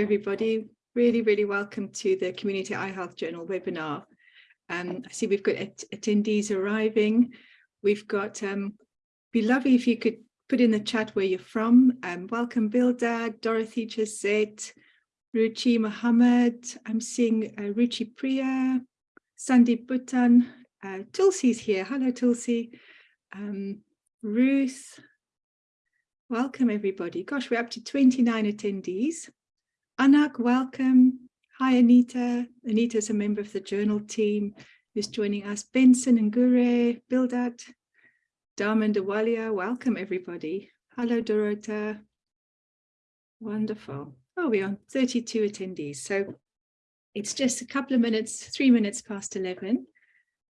everybody. Really, really welcome to the Community Eye Health Journal webinar. Um, I see we've got att attendees arriving. We've got, um, be lovely if you could put in the chat where you're from. Um, welcome Bildad, Dorothy Jazette, Ruchi Mohammed. I'm seeing uh, Ruchi Priya, Sandeep Bhutan, uh, Tulsi's here. Hello, Tulsi. Um, Ruth, welcome everybody. Gosh, we're up to 29 attendees. Anak, welcome. Hi, Anita. Anita is a member of the journal team who's joining us. Benson and Gure, Bildad, Darman Dawalia, welcome everybody. Hello, Dorota. Wonderful. Oh, we're 32 attendees. So it's just a couple of minutes, three minutes past 11.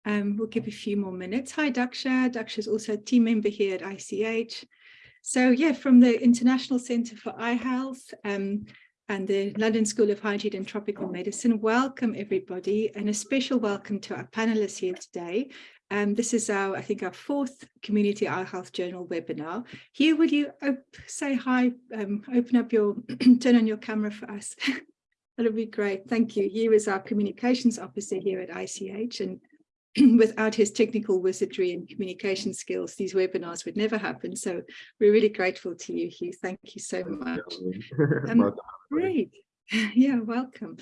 Um, we'll give a few more minutes. Hi, Daksha. Daksha is also a team member here at ICH. So yeah, from the International Centre for Eye Health um, and the London School of Hygiene and Tropical Medicine, welcome everybody and a special welcome to our panelists here today. Um, this is our, I think, our fourth Community Eye Health Journal webinar. Here, will you say hi, um, open up your, turn on your camera for us. That'll be great. Thank you. He is our communications officer here at ICH and without his technical wizardry and communication skills, these webinars would never happen. So we're really grateful to you, Hugh. Thank you so much. Um, great. Yeah, welcome.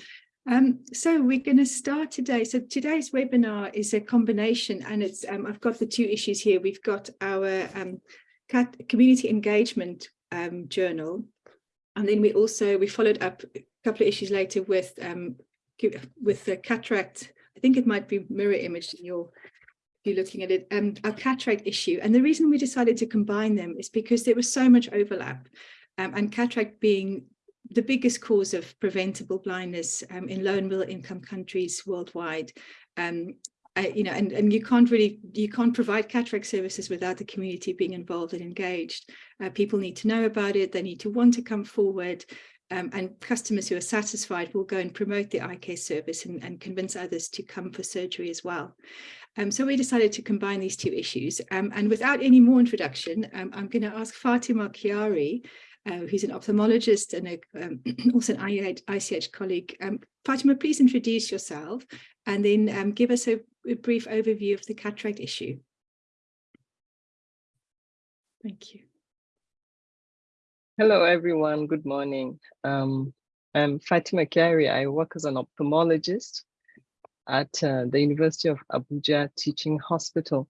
Um, so we're going to start today. So today's webinar is a combination and it's um, I've got the two issues here. We've got our um, community engagement um, journal and then we also we followed up a couple of issues later with um, with the cataract I think it might be mirror imaged in your if you're looking at it, um, our cataract issue. And the reason we decided to combine them is because there was so much overlap um, and cataract being the biggest cause of preventable blindness um, in low and middle income countries worldwide. Um, uh, you know, and, and you can't really, you can't provide cataract services without the community being involved and engaged. Uh, people need to know about it. They need to want to come forward um, and customers who are satisfied will go and promote the care service and, and convince others to come for surgery as well. Um, so we decided to combine these two issues. Um, and without any more introduction, um, I'm going to ask Fatima Kyari, uh, who's an ophthalmologist and a, um, also an ICH colleague. Um, Fatima, please introduce yourself and then give us a, a brief overview of the cataract issue. Thank you. Hello, everyone. Good morning. Um, I'm Fatima Kyari. I work as an ophthalmologist at uh, the University of Abuja Teaching Hospital.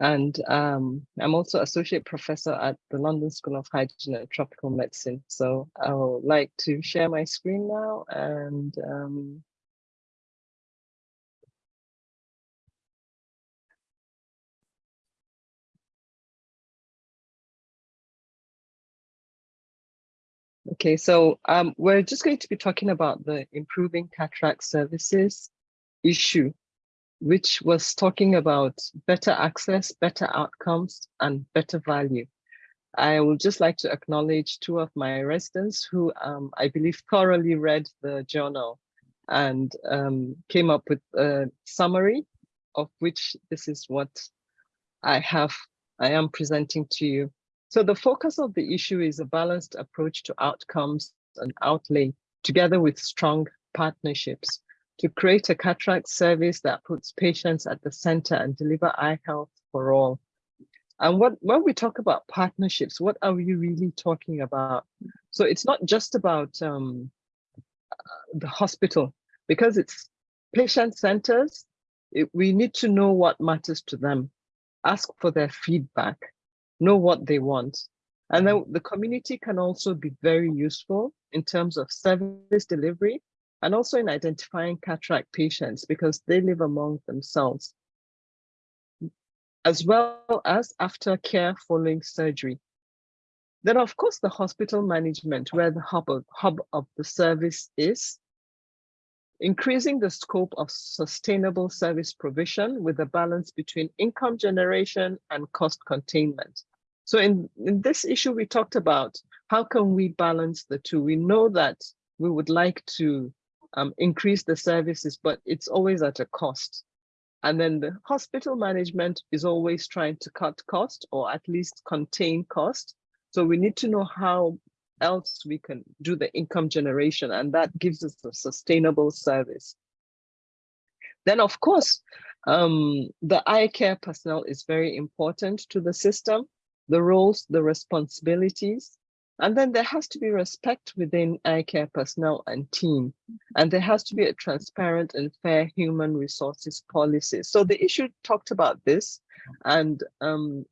And um, I'm also associate professor at the London School of Hygiene and Tropical Medicine. So I would like to share my screen now and um, Okay, so um, we're just going to be talking about the improving cataract services issue, which was talking about better access, better outcomes, and better value. I would just like to acknowledge two of my residents who um, I believe thoroughly read the journal and um, came up with a summary of which this is what I have, I am presenting to you. So the focus of the issue is a balanced approach to outcomes and outlay together with strong partnerships to create a cataract service that puts patients at the center and deliver eye health for all. And what when we talk about partnerships, what are we really talking about? So it's not just about um, the hospital, because it's patient centers, it, we need to know what matters to them, ask for their feedback, know what they want. And then mm-hmm. the community can also be very useful in terms of service delivery and also in identifying cataract patients because they live among themselves, as well as after care following surgery. Then of course, the hospital management where the hub of, hub of the service is, increasing the scope of sustainable service provision with a balance between income generation and cost containment. So in, in this issue, we talked about how can we balance the two? We know that we would like to um, increase the services, but it's always at a cost. And then the hospital management is always trying to cut cost or at least contain cost. So we need to know how else we can do the income generation and that gives us a sustainable service. Then of course, um, the eye care personnel is very important to the system, the roles, the responsibilities, and then there has to be respect within eye care personnel and team. And there has to be a transparent and fair human resources policy. So the issue talked about this and um,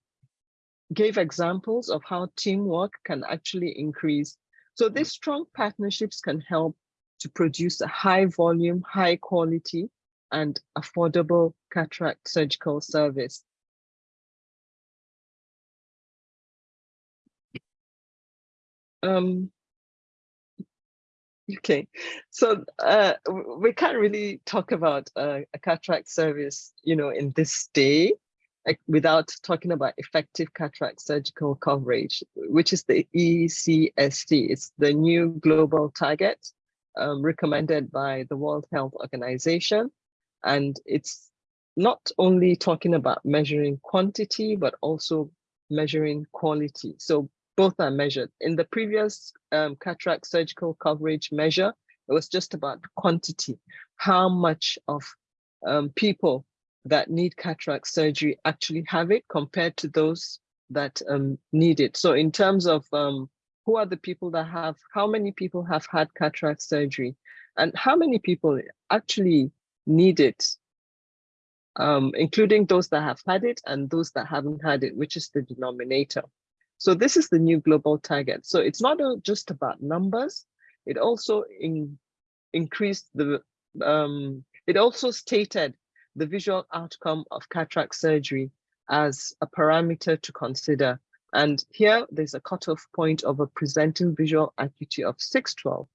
gave examples of how teamwork can actually increase. So these strong partnerships can help to produce a high volume, high quality, and affordable cataract surgical service. Um, okay, so uh, we can't really talk about uh, a cataract service, you know, in this day without talking about effective cataract surgical coverage, which is the eCSC. It's the new global target um, recommended by the World Health Organization. And it's not only talking about measuring quantity, but also measuring quality. So both are measured. In the previous um, cataract surgical coverage measure, it was just about quantity, how much of um, people that need cataract surgery actually have it compared to those that um, need it. So in terms of um, who are the people that have, how many people have had cataract surgery and how many people actually need it, um, including those that have had it and those that haven't had it, which is the denominator. So this is the new global target. So it's not just about numbers, it also in, increased the, um, it also stated the visual outcome of cataract surgery as a parameter to consider. And here there's a cutoff point of a presenting visual acuity of 612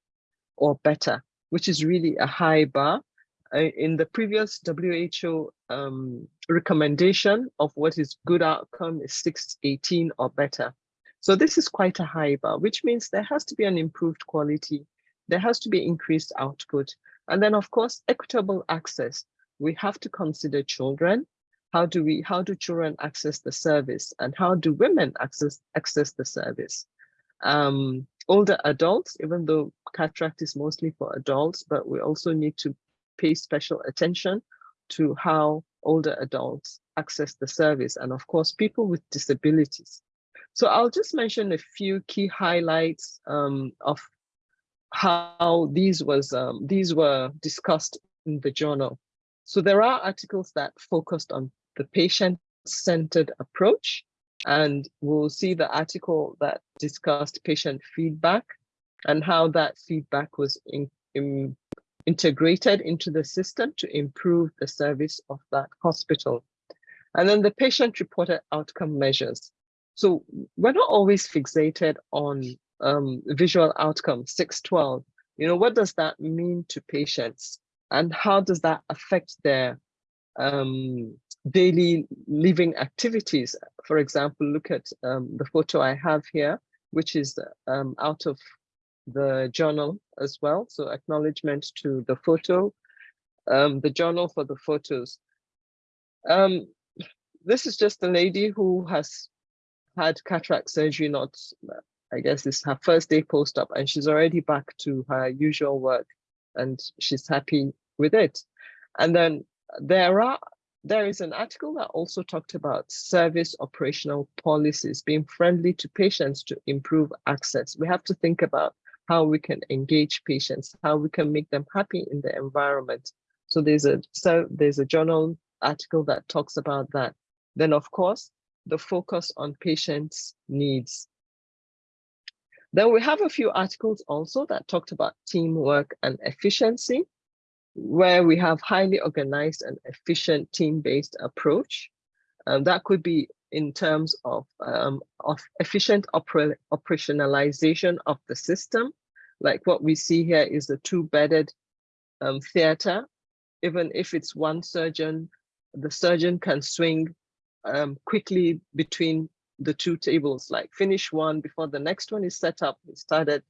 or better, which is really a high bar. In the previous WHO um, recommendation of what is good outcome is 618 or better. So this is quite a high bar, which means there has to be an improved quality. There has to be increased output. And then of course, equitable access we have to consider children. How do we, how do children access the service and how do women access, access the service? Um, older adults, even though cataract is mostly for adults, but we also need to pay special attention to how older adults access the service and of course people with disabilities. So I'll just mention a few key highlights um, of how these was um, these were discussed in the journal. So there are articles that focused on the patient-centered approach, and we'll see the article that discussed patient feedback and how that feedback was in, in, integrated into the system to improve the service of that hospital. And then the patient-reported outcome measures. So we're not always fixated on um, visual outcome 612. You know, what does that mean to patients? and how does that affect their um, daily living activities? For example, look at um, the photo I have here, which is um, out of the journal as well. So acknowledgement to the photo, um, the journal for the photos. Um, this is just a lady who has had cataract surgery, not, I guess it's her first day post-op, and she's already back to her usual work and she's happy with it. And then there are there is an article that also talked about service operational policies being friendly to patients to improve access. We have to think about how we can engage patients, how we can make them happy in the environment. So there's a so there's a journal article that talks about that. Then of course, the focus on patients' needs. Then we have a few articles also that talked about teamwork and efficiency where we have highly organized and efficient team-based approach. Um, that could be in terms of, um, of efficient opera operationalization of the system. Like what we see here is a two-bedded um, theater. Even if it's one surgeon, the surgeon can swing um, quickly between the two tables, like finish one before the next one is set up. We started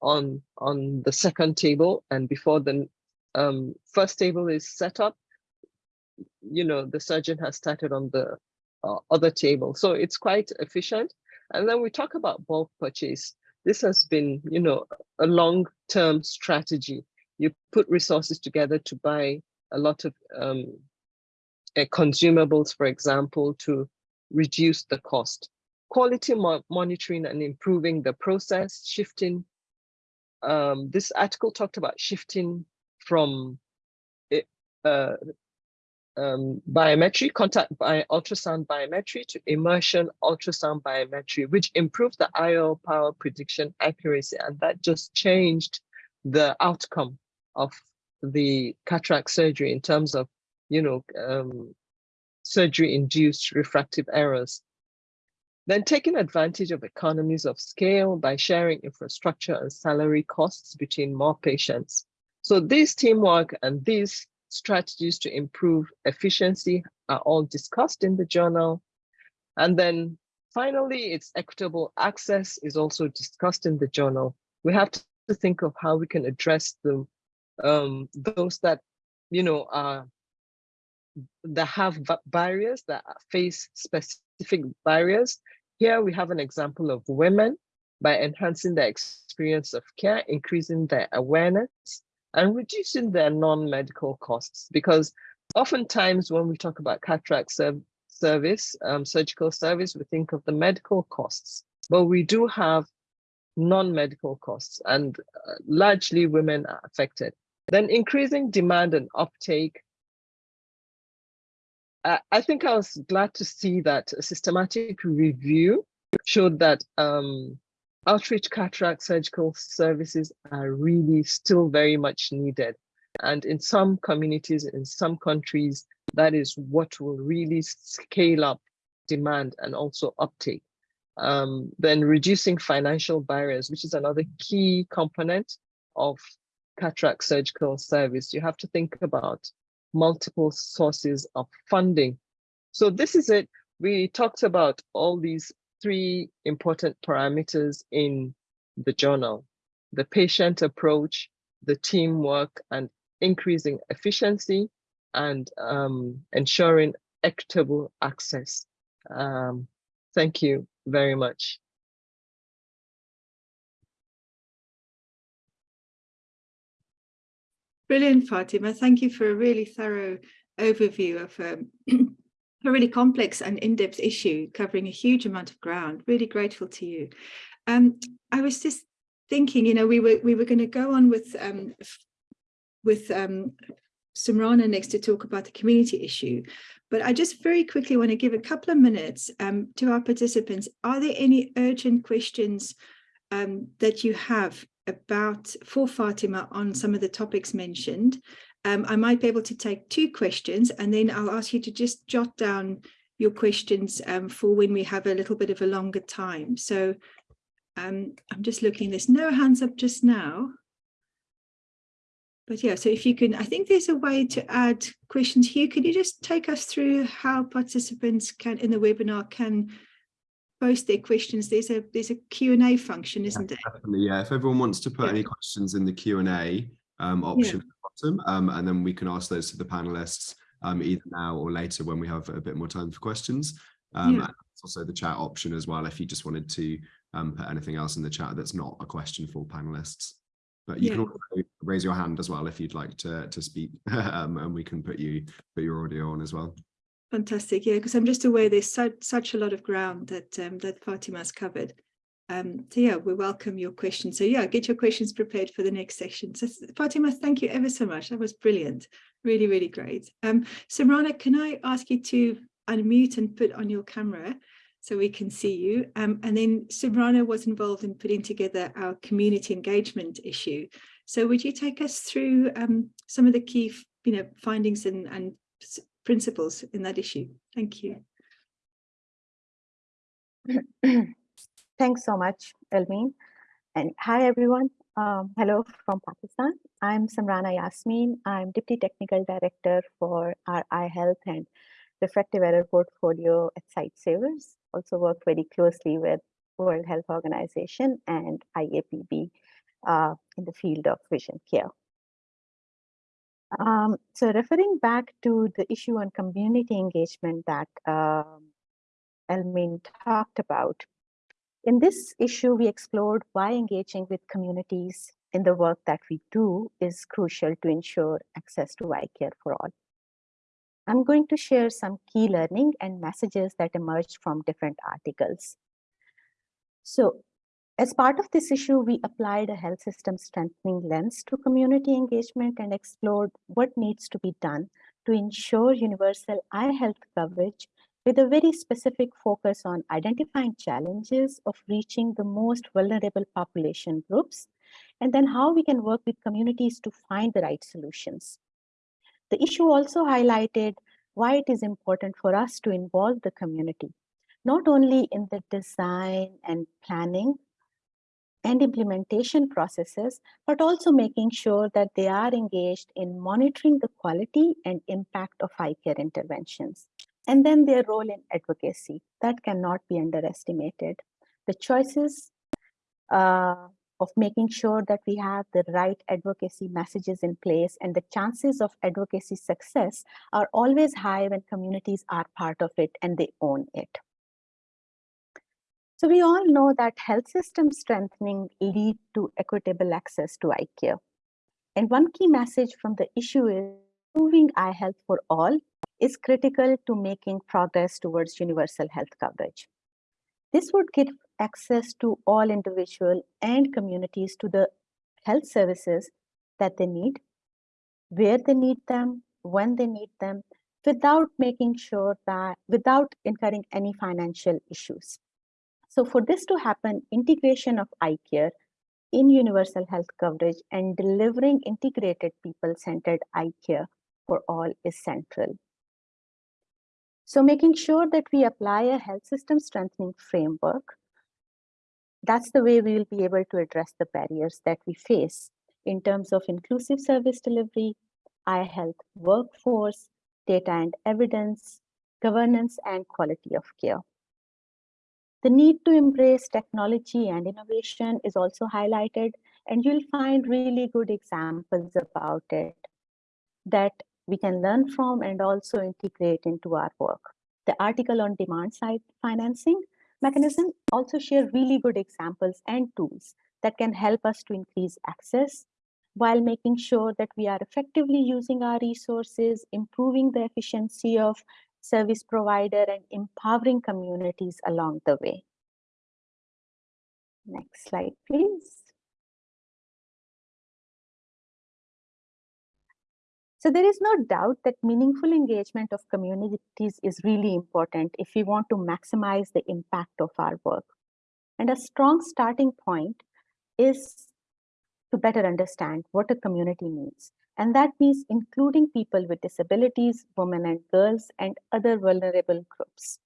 on, on the second table and before the um, first table is set up, you know, the surgeon has started on the uh, other table. So it's quite efficient. And then we talk about bulk purchase. this has been, you know, a long-term strategy. You put resources together to buy a lot of um, uh, consumables, for example, to reduce the cost. Quality mo monitoring and improving the process, shifting. Um, this article talked about shifting from uh, um, biometry, contact by ultrasound biometry to immersion ultrasound biometry, which improved the IOL power prediction accuracy. And that just changed the outcome of the cataract surgery in terms of, you know, um, surgery induced refractive errors. Then taking advantage of economies of scale by sharing infrastructure and salary costs between more patients. So this teamwork and these strategies to improve efficiency are all discussed in the journal. And then finally, its equitable access is also discussed in the journal. We have to think of how we can address the um, those that, you know, are that have barriers, that face specific barriers. Here we have an example of women by enhancing their experience of care, increasing their awareness, and reducing their non-medical costs because oftentimes when we talk about cataract serv service, um, surgical service, we think of the medical costs, but we do have non-medical costs and uh, largely women are affected. Then increasing demand and uptake. Uh, I think I was glad to see that a systematic review showed that um, outreach cataract surgical services are really still very much needed. And in some communities, in some countries, that is what will really scale up demand and also uptake. Um, then reducing financial barriers, which is another key component of cataract surgical service. You have to think about multiple sources of funding. So this is it. We talked about all these three important parameters in the journal, the patient approach, the teamwork, and increasing efficiency and um, ensuring equitable access. Um, thank you very much. Brilliant, Fatima. Thank you for a really thorough overview of um, a really complex and in-depth issue covering a huge amount of ground. Really grateful to you. Um, I was just thinking, you know, we were we were going to go on with um, with um, Sumrana next to talk about the community issue, but I just very quickly want to give a couple of minutes um, to our participants. Are there any urgent questions um, that you have about for Fatima on some of the topics mentioned? Um, I might be able to take two questions and then I'll ask you to just jot down your questions um, for when we have a little bit of a longer time. So um, I'm just looking, there's no hands up just now. But yeah, so if you can, I think there's a way to add questions here. Could you just take us through how participants can in the webinar can post their questions? There's a there's a Q&A function, isn't yeah, it? Definitely, yeah. If everyone wants to put yeah. any questions in the Q&A um, option, yeah bottom, um, and then we can ask those to the panelists um, either now or later when we have a bit more time for questions. Um, yeah. And also the chat option as well, if you just wanted to um, put anything else in the chat that's not a question for panelists. But you yeah. can also raise your hand as well if you'd like to to speak, um, and we can put you put your audio on as well. Fantastic, yeah, because I'm just aware there's such such a lot of ground that um, that Fatima's covered. Um, so yeah, we welcome your questions. So yeah, get your questions prepared for the next session. So Fatima, thank you ever so much. That was brilliant. Really, really great. Um, Sumrana, can I ask you to unmute and put on your camera so we can see you? Um, and then Sumrana was involved in putting together our community engagement issue. So would you take us through um, some of the key you know, findings and, and principles in that issue? Thank you. Thanks so much, Elmien. And hi, everyone. Um, hello from Pakistan. I'm Sumrana Yasmin. I'm Deputy Technical Director for our eye health and refractive error portfolio at Sightsavers. Also work very closely with World Health Organization and IAPB uh, in the field of vision care. Um, so referring back to the issue on community engagement that um, Elmien talked about, In this issue, we explored why engaging with communities in the work that we do is crucial to ensure access to eye care for all. I'm going to share some key learning and messages that emerged from different articles. So as part of this issue, we applied a health system strengthening lens to community engagement and explored what needs to be done to ensure universal eye health coverage with a very specific focus on identifying challenges of reaching the most vulnerable population groups, and then how we can work with communities to find the right solutions. The issue also highlighted why it is important for us to involve the community, not only in the design and planning and implementation processes, but also making sure that they are engaged in monitoring the quality and impact of eye care interventions. And then their role in advocacy, that cannot be underestimated. The choices uh, of making sure that we have the right advocacy messages in place and the chances of advocacy success are always high when communities are part of it and they own it. So we all know that health system strengthening lead to equitable access to eye care. And one key message from the issue is improving eye health for all is critical to making progress towards universal health coverage. This would give access to all individual and communities to the health services that they need, where they need them, when they need them, without making sure that, without incurring any financial issues. So for this to happen, integration of eye care in universal health coverage and delivering integrated people-centered eye care for all is central. So making sure that we apply a health system strengthening framework, that's the way we will be able to address the barriers that we face in terms of inclusive service delivery, eye health workforce, data and evidence, governance, and quality of care. The need to embrace technology and innovation is also highlighted, and you'll find really good examples about it that we can learn from and also integrate into our work. The article on demand side financing mechanism also share really good examples and tools that can help us to increase access while making sure that we are effectively using our resources, improving the efficiency of service provider and empowering communities along the way. Next slide, please. So there is no doubt that meaningful engagement of communities is really important if we want to maximize the impact of our work. And a strong starting point is to better understand what a community needs. And that means including people with disabilities, women and girls, and other vulnerable groups.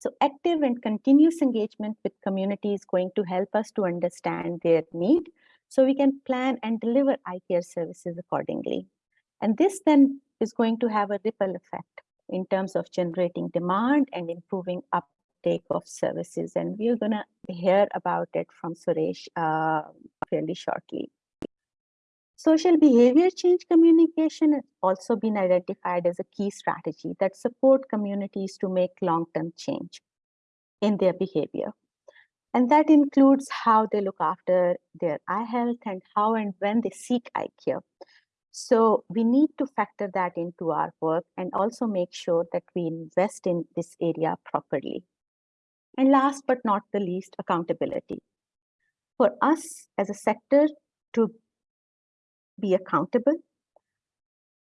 So active and continuous engagement with community is going to help us to understand their need so we can plan and deliver eye care services accordingly. And this then is going to have a ripple effect in terms of generating demand and improving uptake of services. And we're going to hear about it from Suresh uh, fairly shortly. Social behavior change communication has also been identified as a key strategy that support communities to make long-term change in their behavior. And that includes how they look after their eye health and how and when they seek eye care. So we need to factor that into our work and also make sure that we invest in this area properly. And last but not the least, accountability. For us as a sector to be accountable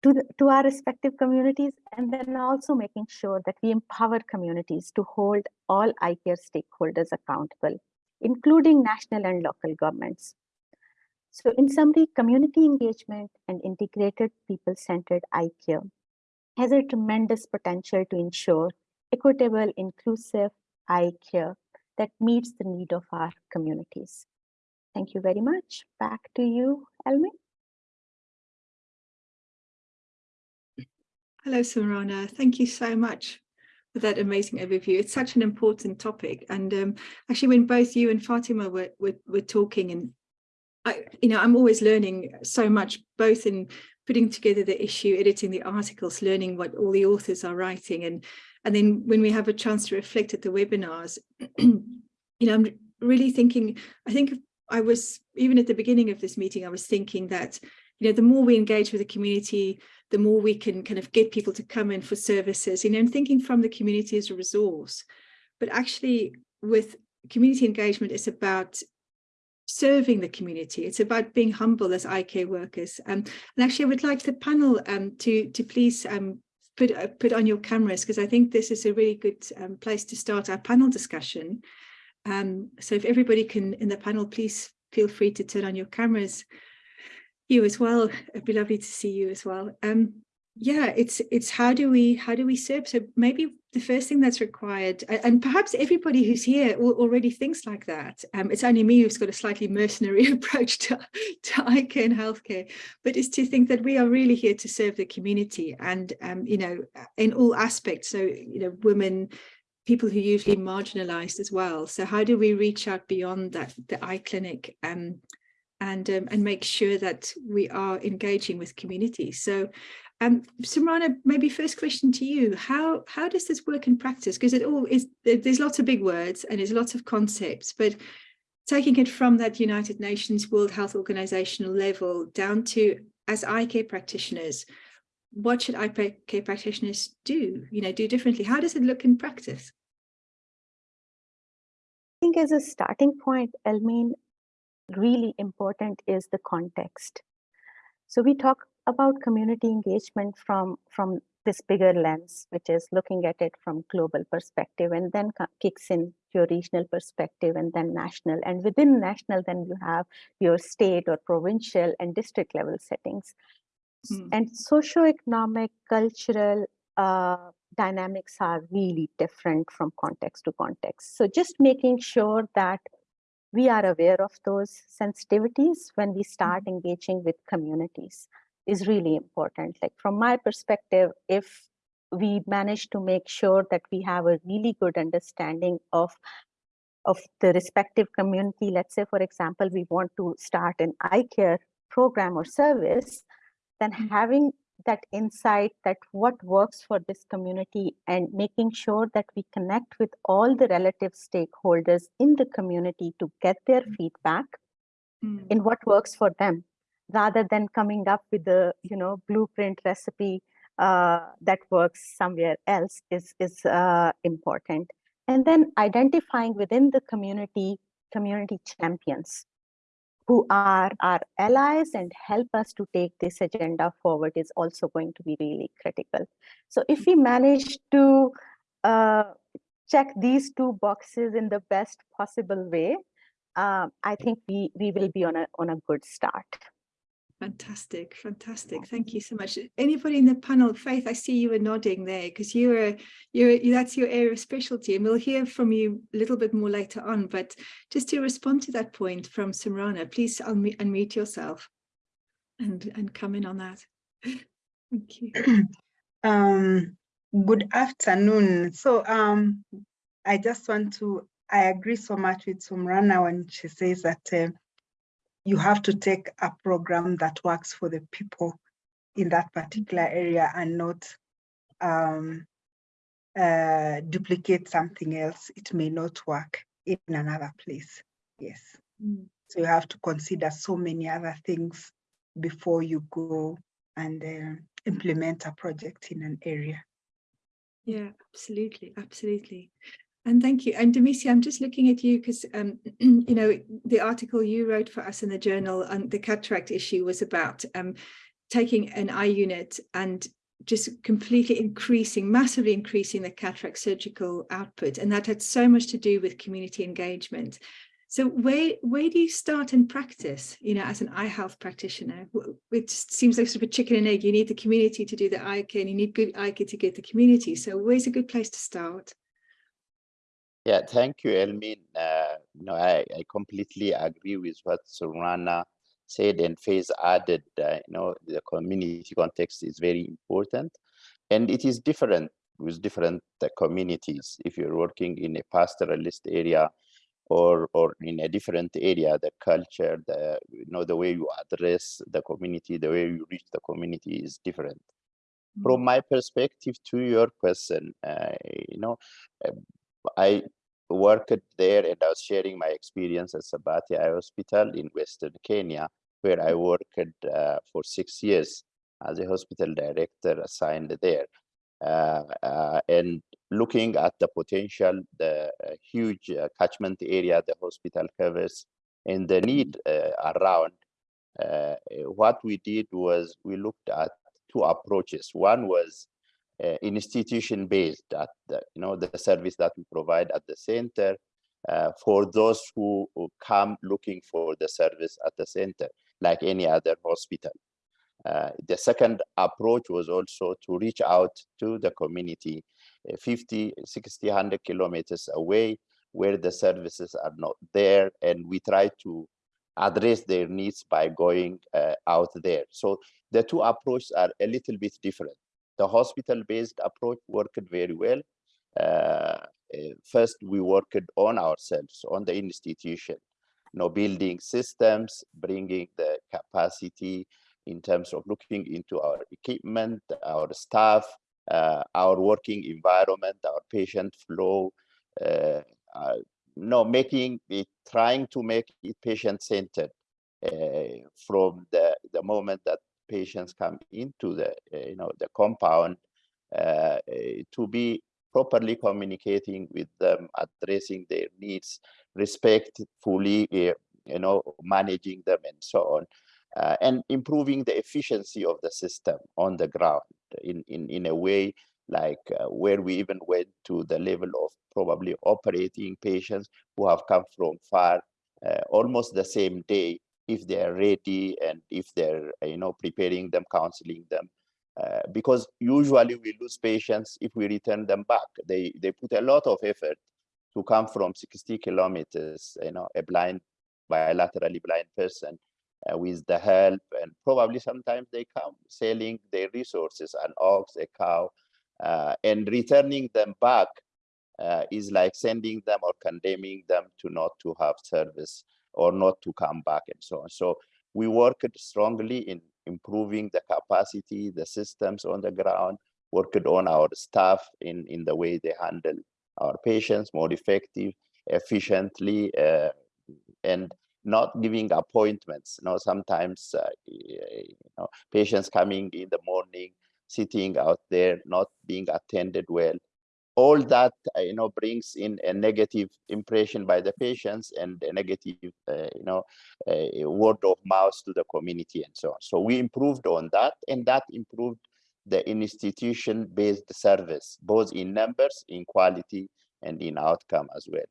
to, the, to our respective communities and then also making sure that we empower communities to hold all eye care stakeholders accountable, including national and local governments. So in summary, community engagement and integrated people-centered eye care has a tremendous potential to ensure equitable, inclusive eye care that meets the need of our communities. Thank you very much. Back to you, Elmi. Hello, Sumrana. Thank you so much for that amazing overview. It's such an important topic. And um, actually, when both you and Fatima were, were, were talking, and I, you know, I'm always learning so much, both in putting together the issue, editing the articles, learning what all the authors are writing. And, and then when we have a chance to reflect at the webinars, you know, I'm really thinking, I think I was, even at the beginning of this meeting, I was thinking that, you know, the more we engage with the community, the more we can kind of get people to come in for services, you know, and thinking from the community as a resource. But actually with community engagement, it's about serving the community. It's about being humble as IK workers. Um, and actually, I would like the panel um, to, to please um, put, uh, put on your cameras, because I think this is a really good um, place to start our panel discussion. Um, so if everybody can in the panel, please feel free to turn on your cameras. You as well. It'd be lovely to see you as well. Um, yeah, it's it's how do we how do we serve? So maybe the first thing that's required, and perhaps everybody who's here already thinks like that. Um, it's only me who's got a slightly mercenary approach to, to eye care and healthcare, but is to think that we are really here to serve the community and, um, you know, in all aspects. So, you know, women, people who are usually marginalized as well. So how do we reach out beyond that, the eye clinic um, and, um, and make sure that we are engaging with communities? So um, Sumrana, maybe first question to you. How how does this work in practice? Because it all is there's lots of big words and there's lots of concepts, but taking it from that United Nations World Health Organizational level down to as eye care practitioners, what should eye care practitioners do? You know, do differently? How does it look in practice? I think as a starting point, Elmien, really important is the context. So we talk about community engagement from, from this bigger lens, which is looking at it from global perspective and then kicks in your regional perspective and then national. And within national, then you have your state or provincial and district level settings. Mm. And socioeconomic, cultural uh, dynamics are really different from context to context. So just making sure that we are aware of those sensitivities when we start engaging with communities is really important. Like from my perspective, if we manage to make sure that we have a really good understanding of of the respective community, let's say, for example, we want to start an eye care program or service, then mm. having that insight that what works for this community and making sure that we connect with all the relative stakeholders in the community to get their mm. feedback mm. in what works for them rather than coming up with the you know blueprint recipe uh, that works somewhere else is is uh, important and then identifying within the community community champions who are our allies and help us to take this agenda forward is also going to be really critical so if we manage to uh, check these two boxes in the best possible way uh, I think we we will be on a on a good start. Fantastic, fantastic. Thank you so much. Anybody in the panel, Faith, I see you are nodding there because you're, you're, that's your area of specialty and we'll hear from you a little bit more later on. But just to respond to that point from Sumrana, please unmute, unmute yourself and, and come in on that. Thank you. Um, good afternoon. So um, I just want to, I agree so much with Sumrana when she says that uh, you have to take a program that works for the people in that particular area and not um, uh, duplicate something else. It may not work in another place. Yes. Mm. So you have to consider so many other things before you go and uh, implement a project in an area. Yeah, absolutely, absolutely. And thank you. And Demissie, I'm just looking at you because, um, you know, the article you wrote for us in the journal on the cataract issue was about um, taking an eye unit and just completely increasing, massively increasing the cataract surgical output. And that had so much to do with community engagement. So where, where do you start in practice, you know, as an eye health practitioner? It seems like sort of a chicken and egg. You need the community to do the eye care and you need good eye care to get the community. So where's a good place to start? Yeah, thank you, Elmien. Uh, no, I, I completely agree with what Surana said and Faith added. Uh, you know, the community context is very important, and it is different with different uh, communities. If you're working in a pastoralist area, or or in a different area, the culture, the you know, the way you address the community, the way you reach the community is different. Mm -hmm. From my perspective, to your question, uh, you know, I worked there and I was sharing my experience at Sabatia Eye Hospital in Western Kenya, where I worked uh, for six years as a hospital director assigned there. Uh, uh, and looking at the potential, the uh, huge uh, catchment area the hospital covers and the need uh, around, what we did was we looked at two approaches. One was uh, institution based at the, you know the service that we provide at the center uh, for those who, who, come looking for the service at the center like any other hospital. Uh, the second approach was also to reach out to the community uh, 50 60 100 kilometers away where the services are not there and we try to address their needs by going uh, out there. So the two approaches are a little bit different the hospital-based approach worked very well. Uh, uh, first, we worked on ourselves, on the institution, you know, building systems, bringing the capacity in terms of looking into our equipment, our staff, uh, our working environment, our patient flow, uh, uh, no, making it, trying to make it patient-centered uh, from the, the moment that patients come into the uh, you know the compound uh, uh, to be properly communicating with them, addressing their needs, respectfully, you know, managing them and so on, uh, and improving the efficiency of the system on the ground in, in, in a way like uh, where we even went to the level of probably operating patients who have come from far uh, almost the same day if they're ready and if they're you know preparing them counseling them. Uh, because usually we lose patients if we return them back. They they put a lot of effort to come from 60 kilometers you know a blind bilaterally blind person uh, with the help and probably sometimes they come selling their resources an ox a cow uh, and returning them back uh, is like sending them or condemning them to not to have service or not to come back and so on. So we worked strongly in improving the capacity, the systems on the ground, worked on our staff in, in the way they handle our patients more effective, efficiently, uh, and not giving appointments. You know, sometimes uh, you know, patients coming in the morning, sitting out there, not being attended well, all that uh, you know brings in a negative impression by the patients and a negative uh, you know uh, word of mouth to the community and so on. So we improved on that and that improved the institution based service both in numbers in quality and in outcome as well.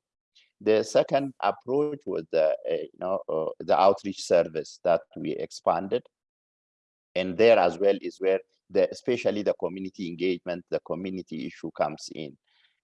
The second approach was the uh, you know uh, the outreach service that we expanded. And there as well is where the, especially the community engagement, the community issue comes in.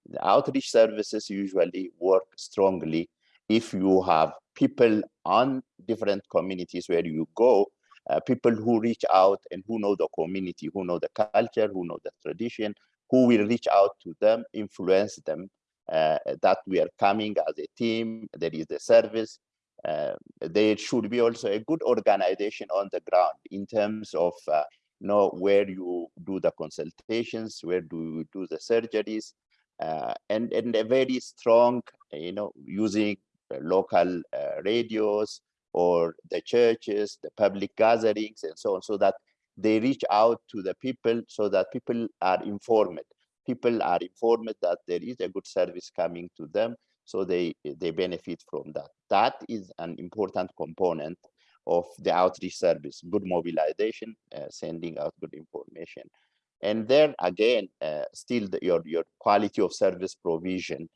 The outreach services usually work strongly if you have people on different communities where you go, uh, people who reach out and who know the community, who know the culture, who know the tradition, who will reach out to them, influence them, uh, that we are coming as a team, there is a service. Uh, there should be also a good organization on the ground in terms of uh, know where you do the consultations, where do you do the surgeries, uh, and, and a very strong, you know, using local uh, radios or the churches, the public gatherings and so on, so that they reach out to the people so that people are informed. People are informed that there is a good service coming to them, so they, they benefit from that. That is an important component of the outreach service, good mobilization, uh, sending out good information. And then again, uh, still the, your, your quality of service provision,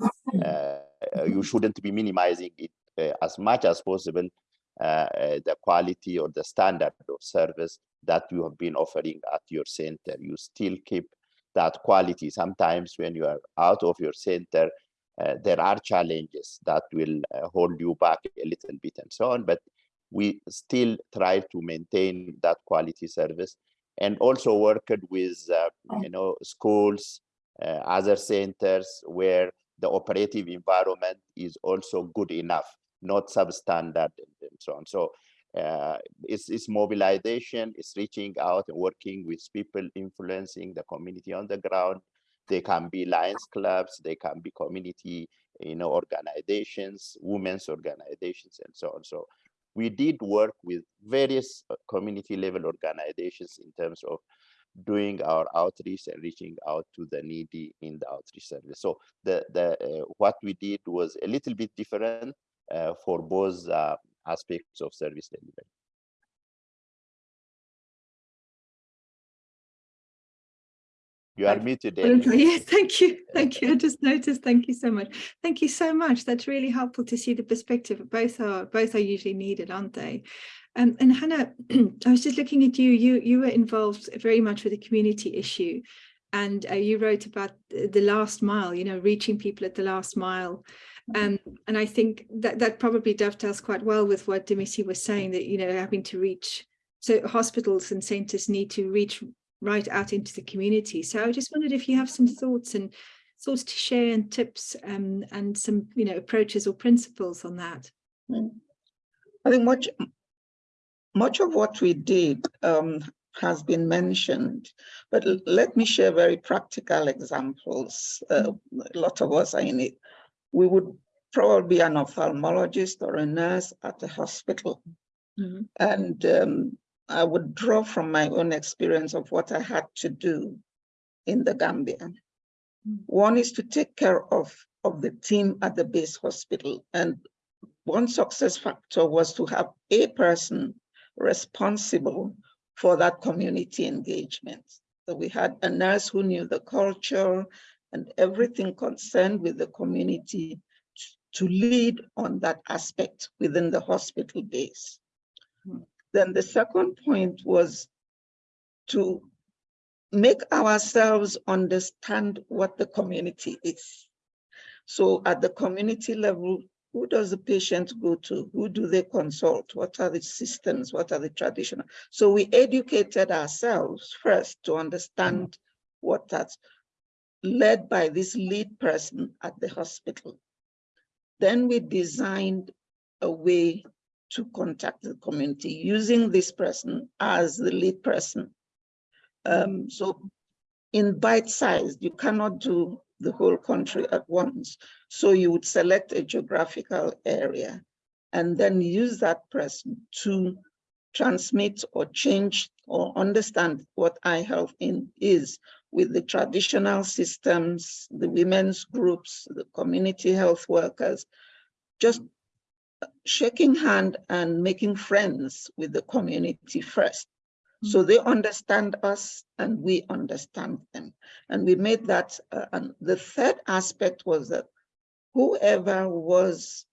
uh, you shouldn't be minimizing it uh, as much as possible, uh, uh, the quality or the standard of service that you have been offering at your center. You still keep that quality. Sometimes when you are out of your center, there are challenges that will hold you back a little bit and so on, but we still try to maintain that quality service and also worked with uh, you know schools uh, other centers where the operative environment is also good enough not substandard and, and so on. So uh, it's, it's mobilization it's reaching out and working with people influencing the community on the ground. They can be lions clubs they can be community you know, organizations, women's organizations, and so on. So we did work with various uh, community level organizations in terms of doing our outreach and reaching out to the needy in the outreach service. So the the uh, what we did was a little bit different uh, for both uh, aspects of service delivery. You are muted. Well, Elmien. Thank you. Thank you. I just noticed. Thank you so much. Thank you so much. That's really helpful to see the perspective. Both are both are usually needed, aren't they? Um, and Hannah, I was just looking at you. You you were involved very much with the community issue, and uh, you wrote about the last mile. You know, reaching people at the last mile. Um, and I think that that probably dovetails quite well with what Demissie was saying that you know having to reach. So hospitals and centres need to reach right out into the community. So I just wondered if you have some thoughts and thoughts to share and tips um, and some, you know, approaches or principles on that. I think much, much of what we did um, has been mentioned, but let me share very practical examples. Uh, a lot of us are in it. We would probably be an ophthalmologist or a nurse at a hospital. Mhm. And um, I would draw from my own experience of what I had to do in the Gambia. Mm. One is to take care of, of the team at the base hospital. And one success factor was to have a person responsible for that community engagement. So we had a nurse who knew the culture and everything concerned with the community to lead on that aspect within the hospital base. Hmm. Then the second point was to make ourselves understand what the community is. So at the community level, who does the patient go to? Who do they consult? What are the systems? What are the traditional? So we educated ourselves first to understand what that's led by this lead person at the hospital. Then we designed a way to contact the community using this person as the lead person. Um, so in bite size, you cannot do the whole country at once. So you would select a geographical area and then use that person to transmit or change or understand what eye health in is with the traditional systems, the women's groups, the community health workers, just shaking hand and making friends with the community first. So they understand us and we understand them. And we made that, uh, and the third aspect was that whoever was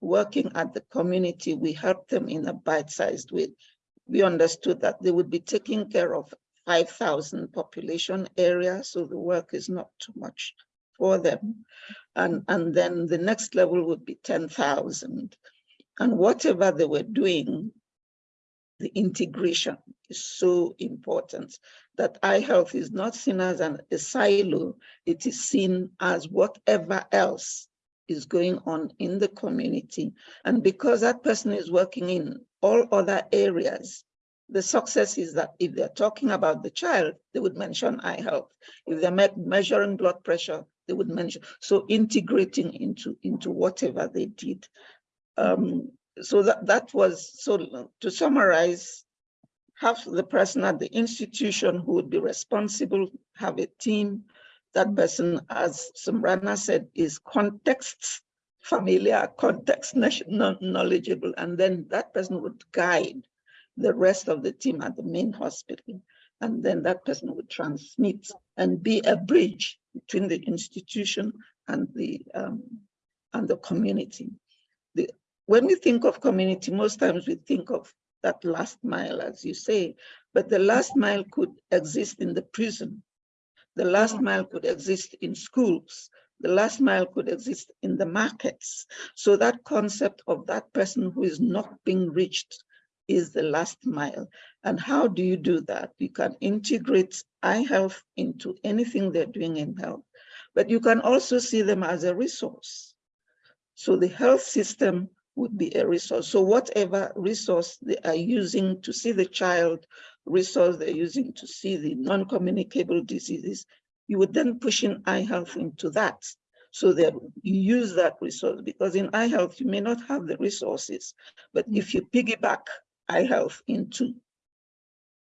working at the community, we helped them in a bite-sized way. We understood that they would be taking care of 5,000 population area, so the work is not too much for them. And, and then the next level would be 10,000. And whatever they were doing, the integration is so important that eye health is not seen as an, a silo, it is seen as whatever else is going on in the community. And because that person is working in all other areas, the success is that if they're talking about the child, they would mention eye health. If they're me measuring blood pressure, they would mention. So integrating into, into whatever they did. Um, so that, that was, so to summarize, have the person at the institution who would be responsible, have a team. That person, as Sumrana said, is context familiar, context knowledgeable, and then that person would guide the rest of the team at the main hospital. And then that person would transmit and be a bridge between the institution and the um, and the community. The, when we think of community, most times we think of that last mile, as you say, but the last mile could exist in the prison. The last mile could exist in schools. The last mile could exist in the markets. So that concept of that person who is not being reached is the last mile. And how do you do that? You can integrate eye health into anything they're doing in health, but you can also see them as a resource. So the health system would be a resource. So whatever resource they are using to see the child, resource they're using to see the non-communicable diseases, you would then push in eye health into that. so that you use that resource because in eye health, you may not have the resources, but Mm. if you piggyback eye health into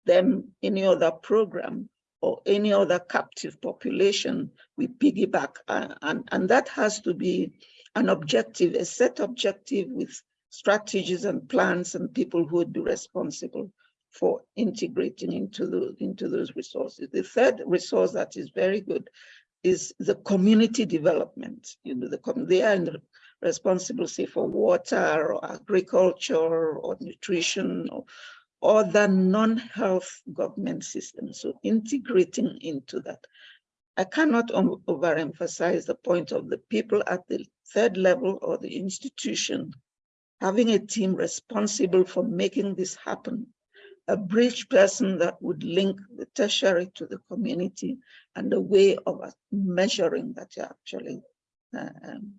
them, any other program or any other captive population, we piggyback. and, and that has to be an objective, a set objective with strategies and plans and people who would be responsible for integrating into the into those resources. The third resource that is very good is the community development. You know, the they are in responsible, say, for water or agriculture or nutrition or other non-health government systems. So integrating into that. I cannot overemphasize the point of the people at the third level or the institution having a team responsible for making this happen a bridge person that would link the tertiary to the community and a way of measuring that you're actually uh, um,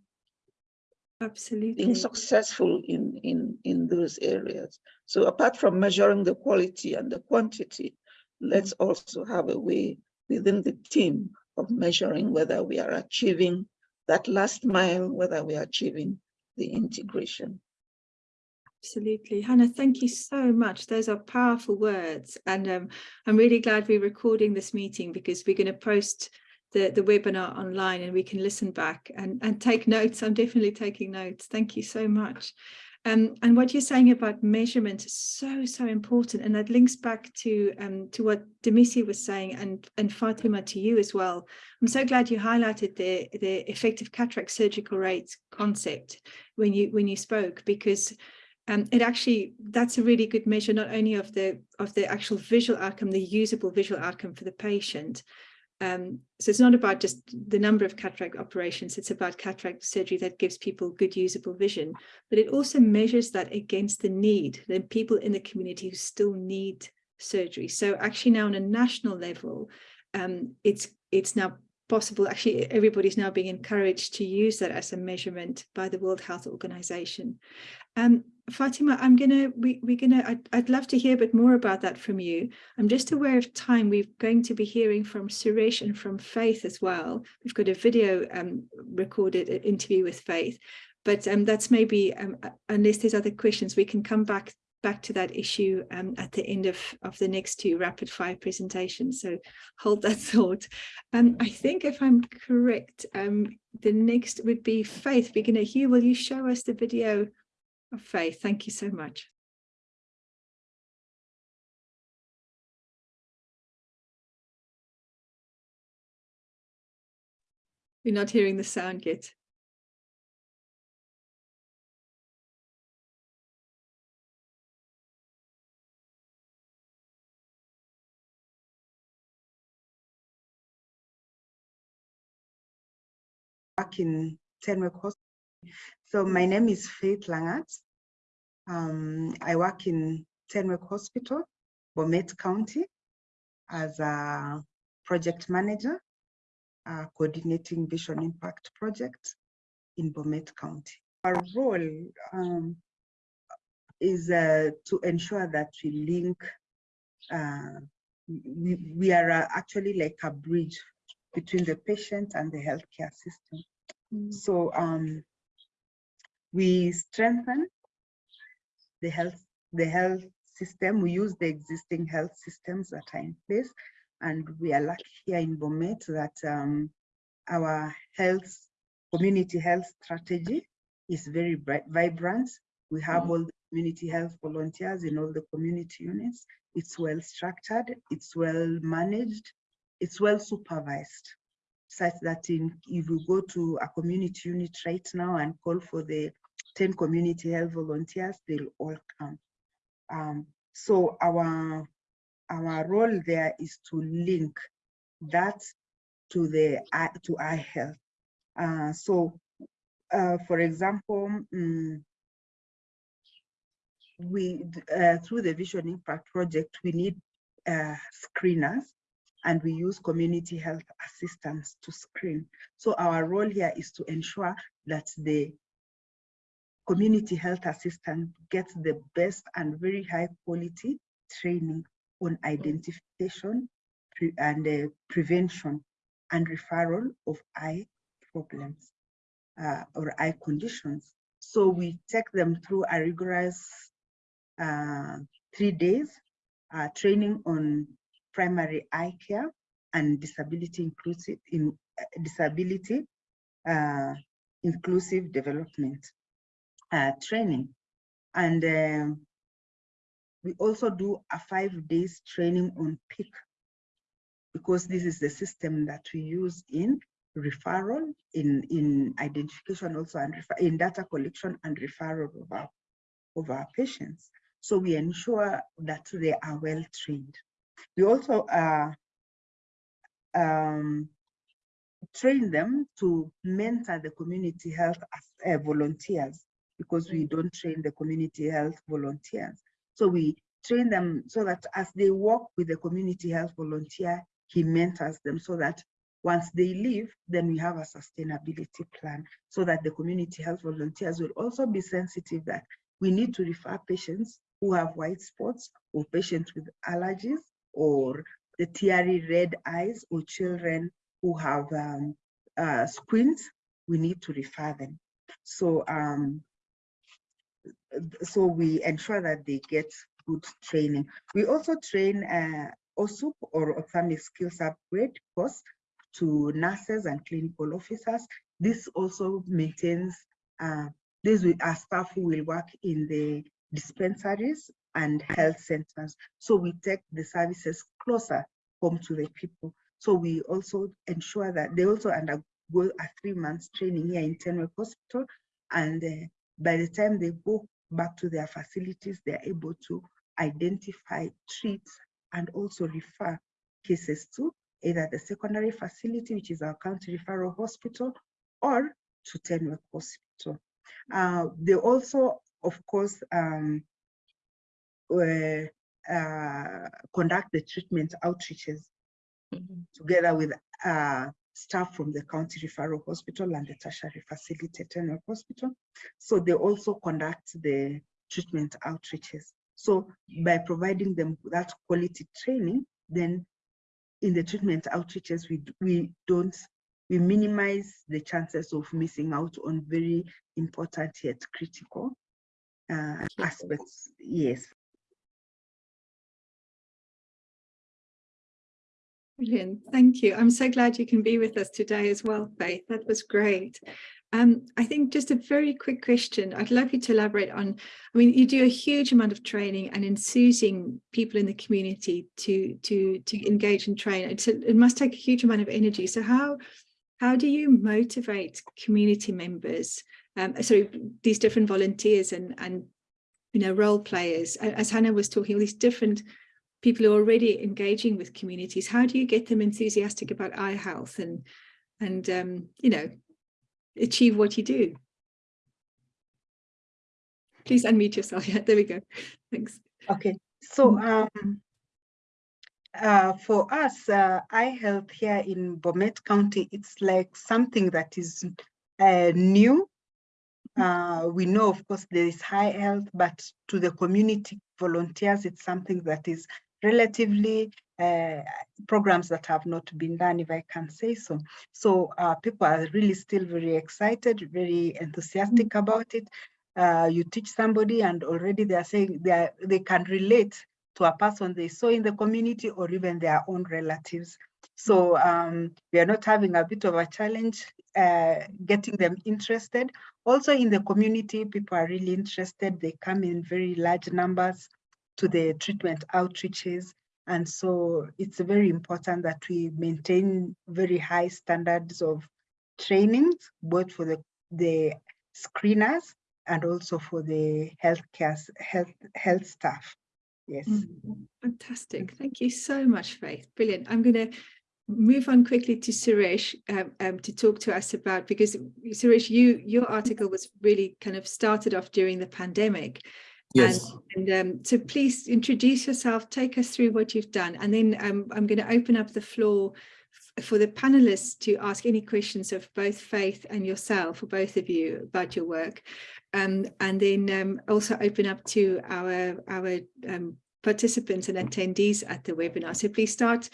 Absolutely. being successful in, in, in those areas. So apart from measuring the quality and the quantity, let's also have a way within the team of measuring whether we are achieving that last mile, whether we are achieving the integration. Absolutely. Hannah, thank you so much. Those are powerful words. And um, I'm really glad we're recording this meeting because we're going to post the, the webinar online and we can listen back and, and take notes. I'm definitely taking notes. Thank you so much. Um, and what you're saying about measurement is so, so important. And that links back to um, to what Demissie was saying and, and Fatima to you as well. I'm so glad you highlighted the, the effective cataract surgical rate concept when you when you spoke, because um, it actually that's a really good measure not only of the of the actual visual outcome, the usable visual outcome for the patient. Um, so it's not about just the number of cataract operations, it's about cataract surgery that gives people good usable vision, but it also measures that against the need, the people in the community who still need surgery. So actually now on a national level, um, it's it's now possible, actually everybody's now being encouraged to use that as a measurement by the World Health Organization. Um, Fatima, I'm gonna, we, we're gonna, I'd, I'd love to hear a bit more about that from you. I'm just aware of time. We're going to be hearing from Suresh and from Faith as well. We've got a video um, recorded uh, interview with Faith, but um, that's maybe, um, uh, unless there's other questions, we can come back back to that issue um, at the end of, of the next two rapid fire presentations. So hold that thought. Um, I think if I'm correct, um, the next would be Faith. We're gonna, Hugh, will you show us the video Faith? Thank you so much. We're not hearing the sound yet. work in Tenwek Hospital. So my name is Faith Langat. Um, I work in Tenwek Hospital, Bomet County, as a project manager, uh, coordinating Vision Impact Project in Bomet County. Our role um, is uh, to ensure that we link, uh, we, we are uh, actually like a bridge between the patient and the healthcare system. So um, we strengthen the health the health system. We use the existing health systems that are in place, and we are lucky here in Bomet that um, our health community health strategy is very bright, vibrant. We have all the community health volunteers in all the community units. It's well structured. It's well managed. It's well supervised such that in, if you go to a community unit right now and call for the 10 community health volunteers, they'll all come. Um, so our, our role there is to link that to the to eye health. Uh, so, uh, for example, mm, we uh, through the Vision Impact Project, we need uh, screeners and we use community health assistants to screen. So our role here is to ensure that the community health assistant gets the best and very high quality training on identification pre and uh, prevention and referral of eye problems. uh, or eye conditions. So we take them through a rigorous uh, three days uh, training on primary eye care and disability inclusive in uh, disability uh, inclusive development uh, training. And um, we also do a five days training on Peek because this is the system that we use in referral, in, in identification also, and in data collection and referral of our, of our patients. So we ensure that they are well trained. We also uh, um, train them to mentor the community health uh, volunteers because we don't train the community health volunteers. So we train them so that as they work with the community health volunteer, he mentors them so that once they leave, then we have a sustainability plan so that the community health volunteers will also be sensitive that we need to refer patients who have white spots or patients with allergies or the teary red eyes or children who have um, uh, squints, we need to refer them. So, um, so we ensure that they get good training. We also train uh, OSUP or ophthalmic skills upgrade course to nurses and clinical officers. This also maintains, uh, this our staff who will work in the dispensaries and health centers. So we take the services closer home to the people. So we also ensure that they also undergo a three months training here in Tenwek Hospital. And uh, by the time they go back to their facilities, they're able to identify, treat, and also refer cases to either the secondary facility, which is our county referral hospital, or to Tenwek Hospital. Uh, they also, of course, um, uh, uh, conduct the treatment outreaches mm -hmm. together with uh, staff from the county referral hospital and the tertiary facility Tenwek Hospital. So they also conduct the treatment outreaches. So by providing them that quality training, then in the treatment outreaches, we, we don't, we minimize the chances of missing out on very important yet critical uh, aspects. Yes. Brilliant. Thank you. I'm so glad you can be with us today as well, Faith. That was great. Um, I think just a very quick question. I'd love you to elaborate on, I mean, you do a huge amount of training and enthusing people in the community to to to engage and train. A, it must take a huge amount of energy. So how how do you motivate community members, um, sorry, these different volunteers and and you know role players? As Hannah was talking, all these different people who are already engaging with communities. How do you get them enthusiastic about eye health and and um, you know achieve what you do. Please unmute yourself. Yeah, there we go. Thanks. Okay, so um, uh, for us, uh, eye health here in Bomet County, it's like something that is uh, new. Uh, we know, of course, there is high health, but to the community volunteers, it's something that is relatively uh, programs that have not been done, if I can say so. So uh, people are really still very excited, very enthusiastic mm -hmm. about it. Uh, you teach somebody and already they are saying they, are, they can relate to a person they saw in the community or even their own relatives. So um, we are not having a bit of a challenge uh, getting them interested. Also in the community, people are really interested. They come in very large numbers to the treatment outreaches. And so it's very important that we maintain very high standards of training, both for the, the screeners and also for the healthcare health health staff. Yes. Mm, fantastic. Thank you so much, Faith. Brilliant. I'm going to move on quickly to Suresh um, um, to talk to us about because Suresh, you your article was really kind of started off during the pandemic Yes. And, and um, so please introduce yourself, take us through what you've done, and then um, I'm going to open up the floor for the panelists to ask any questions of both Faith and yourself, or both of you, about your work. Um, and then um, also open up to our, our um, participants and attendees at the webinar. So please start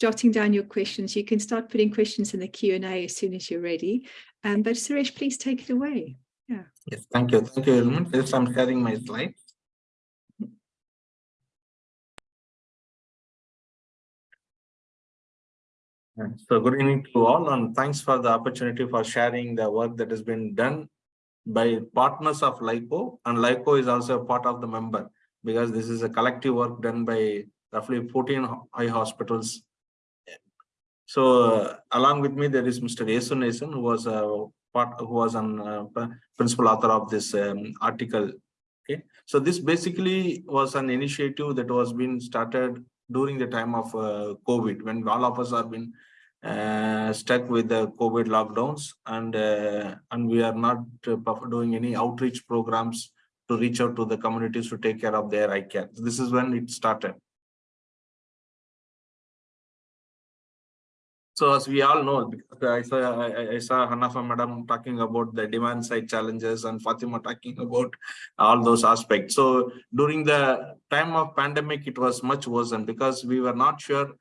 jotting down your questions. You can start putting questions in the Q&A as soon as you're ready. Um, but Suresh, please take it away. Yes, thank you. Thank you, Elmien. Yes, I'm sharing my slides. So good evening to all and thanks for the opportunity for sharing the work that has been done by partners of LAICO and LAICO is also a part of the member because this is a collective work done by roughly 14 eye hospitals. So uh, along with me, there is Mr. Yesu Nason, who was a part, who was an uh, principal author of this um, article. Okay, so this basically was an initiative that was being started during the time of uh, COVID, when all of us have been uh, stuck with the COVID lockdowns and uh, and we are not uh, doing any outreach programs to reach out to the communities to take care of their eye care. This is when it started. So as we all know, I saw I saw Hannah Faal madam talking about the demand side challenges and Fatima talking about all those aspects. So during the time of pandemic, it was much worse and because we were not sure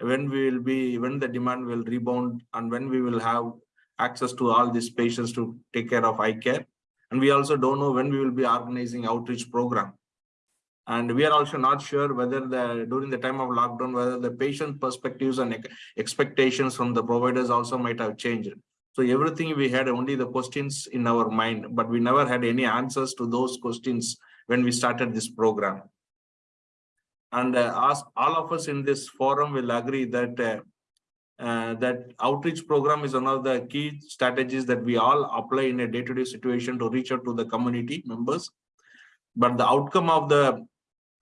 when we will be, when the demand will rebound and when we will have access to all these patients to take care of eye care. And we also don't know when we will be organizing outreach program. And we are also not sure whether the, during the time of lockdown, whether the patient perspectives and expectations from the providers also might have changed. So everything we had only the questions in our mind, but we never had any answers to those questions when we started this program. And uh, as all of us in this forum will agree that uh, uh, that outreach program is one of the key strategies that we all apply in a day-to-day situation to reach out to the community members. But the outcome of the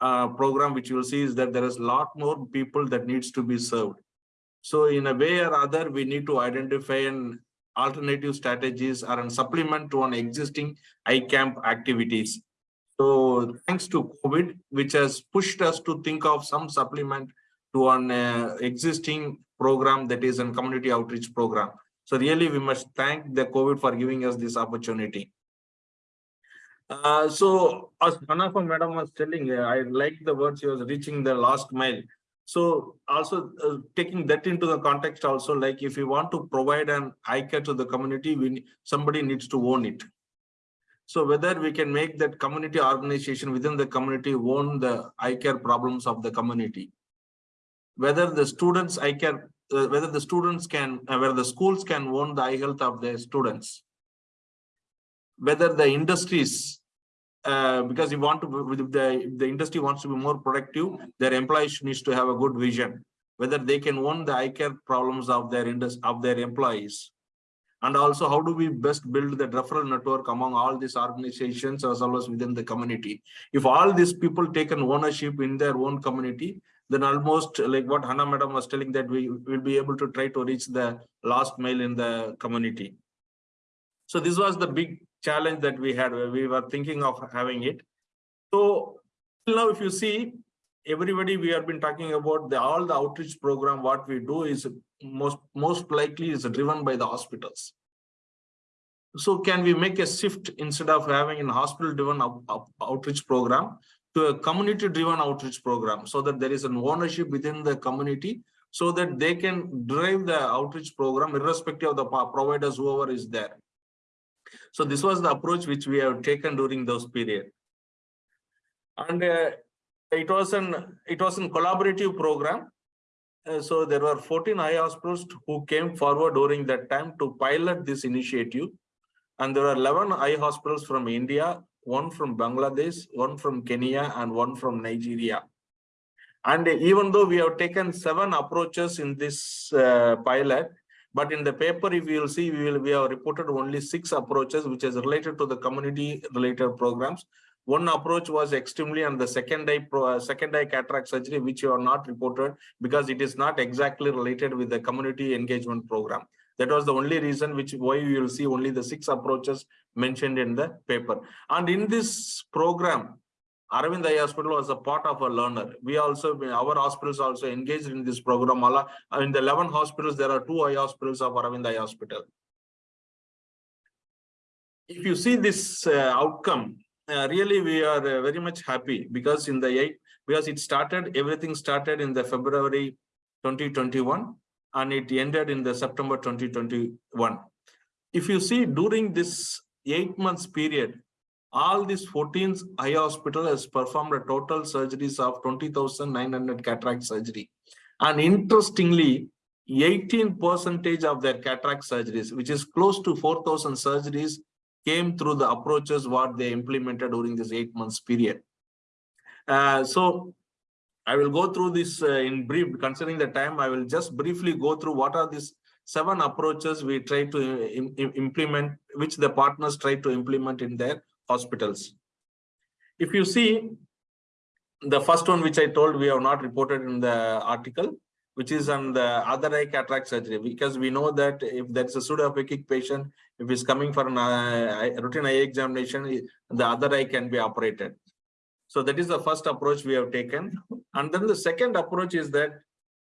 uh, program, which you will see, is that there is a lot more people that needs to be served. So in a way or other, we need to identify an alternative strategies or an supplement to an existing iCamp activities. So thanks to COVID, which has pushed us to think of some supplement to an uh, existing program that is a community outreach program. So really, we must thank the COVID for giving us this opportunity. Uh, so as Hannah Faal madam was telling, uh, I like the words she was reaching the last mile. So also uh, taking that into the context also, like if we want to provide an eye care to the community, we, somebody needs to own it. So whether we can make that community organization within the community own the eye care problems of the community. Whether the students eye care, uh, whether the students can, uh, whether the schools can own the eye health of their students. Whether the industries, uh, because you want to, the, the industry wants to be more productive, their employees needs to have a good vision. Whether they can own the eye care problems of their indus, of their employees. And also, how do we best build the referral network among all these organizations as well as within the community? If all these people take an ownership in their own community, then almost like what Hannah madam was telling that we will be able to try to reach the last mile in the community. So this was the big challenge that we had, we were thinking of having it. So now, if you see, everybody we have been talking about the all the outreach program, what we do is most most likely is driven by the hospitals. So can we make a shift instead of having a hospital driven outreach program to a community driven outreach program so that there is an ownership within the community so that they can drive the outreach program irrespective of the providers whoever is there. So this was the approach which we have taken during those period. And uh, it was an it was a collaborative program. Uh, so there were 14 eye hospitals who came forward during that time to pilot this initiative. And there were 11 eye hospitals from India, one from Bangladesh, one from Kenya, and one from Nigeria. And even though we have taken seven approaches in this uh, pilot, but in the paper, if you will see, we will we have reported only six approaches, which is related to the community related programs. One approach was extremely and the second eye pro, uh, second eye cataract surgery, which you are not reported because it is not exactly related with the community engagement program. That was the only reason which why you will see only the six approaches mentioned in the paper. And in this program, Aravind Eye Hospital was a part of a learner. We also, our hospitals also engaged in this program. Alla- In the 11 hospitals, there are two eye hospitals of Aravind Eye Hospital. If you see this uh, outcome, uh, really we are uh, very much happy because in the eight, because it started, everything started in the February 2021 and it ended in the September 2021. If you see during this eight months period, all these 14 eye hospital has performed a total surgeries of 20,900 cataract surgery. And interestingly, 18 percentage of their cataract surgeries, which is close to 4,000 surgeries, came through the approaches what they implemented during this eight months period. Uh, so I will go through this uh, in brief, considering the time, I will just briefly go through what are these seven approaches we try to uh, im implement, which the partners try to implement in their hospitals. If you see, the first one which I told we have not reported in the article, which is on the other eye cataract surgery, because we know that if there's a pseudophakic patient, if he's coming for an uh, routine eye examination, the other eye can be operated. So that is the first approach we have taken. And then the second approach is that,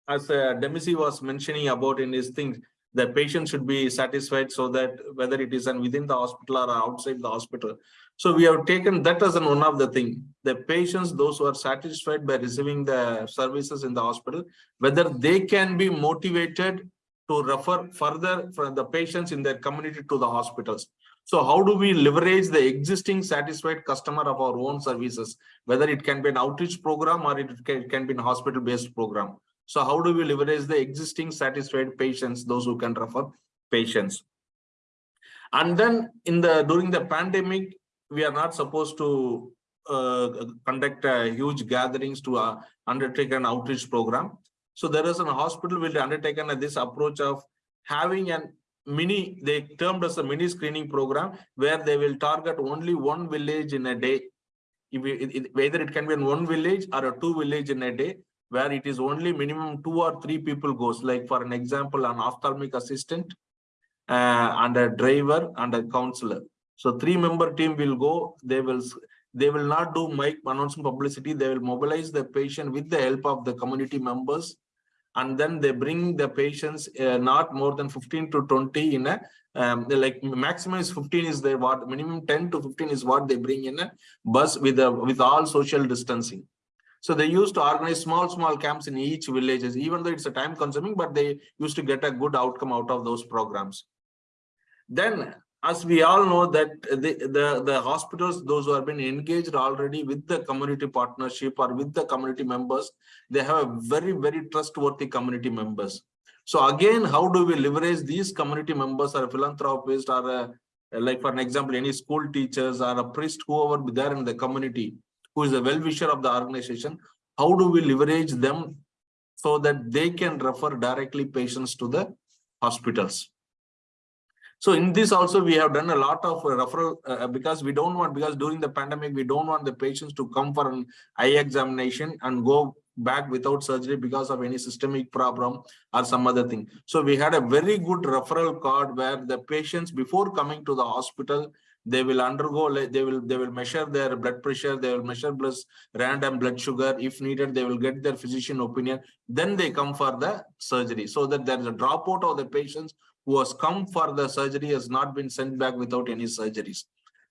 as uh, Demissie was mentioning about in his things, the patient should be satisfied so that whether it is an within the hospital or outside the hospital. So we have taken that as an one of the thing. The patients, those who are satisfied by receiving the services in the hospital, whether they can be motivated to refer further for the patients in their community to the hospitals. So how do we leverage the existing satisfied customer of our own services, whether it can be an outreach program or it can, it can be a hospital-based program. So how do we leverage the existing satisfied patients, those who can refer patients? And then in the during the pandemic, we are not supposed to uh, conduct uh, huge gatherings to uh, undertake an outreach program. So there is an hospital will undertake undertaken this approach of having an mini, they termed as a mini screening program where they will target only one village in a day. If whether it can be in one village or a two village in a day, where it is only minimum two or three people goes, like for an example, an ophthalmic assistant uh, and a driver and a counselor. So three member team will go, they will they will not do mic announcement publicity, they will mobilize the patient with the help of the community members. And then they bring the patients uh, not more than 15 to 20 in a um, like maximum is 15 is the what minimum 10 to 15 is what they bring in a bus with a with all social distancing so they used to organize small small camps in each villages even though it's a time consuming but they used to get a good outcome out of those programs then as we all know that the, the, the hospitals, those who have been engaged already with the community partnership or with the community members, they have a very, very trustworthy community members. So again, how do we leverage these community members or a philanthropist or a, like for an example, any school teachers or a priest, whoever be there in the community, who is a well-wisher of the organization, how do we leverage them so that they can refer directly patients to the hospitals? So in this also we have done a lot of referral uh, because we don't want because during the pandemic we don't want the patients to come for an eye examination and go back without surgery because of any systemic problem or some other thing. So we had a very good referral card where the patients before coming to the hospital they will undergo they will they will measure their blood pressure they will measure plus random blood sugar if needed they will get their physician opinion then they come for the surgery so that there is a dropout of the patients who has come for the surgery has not been sent back without any surgeries.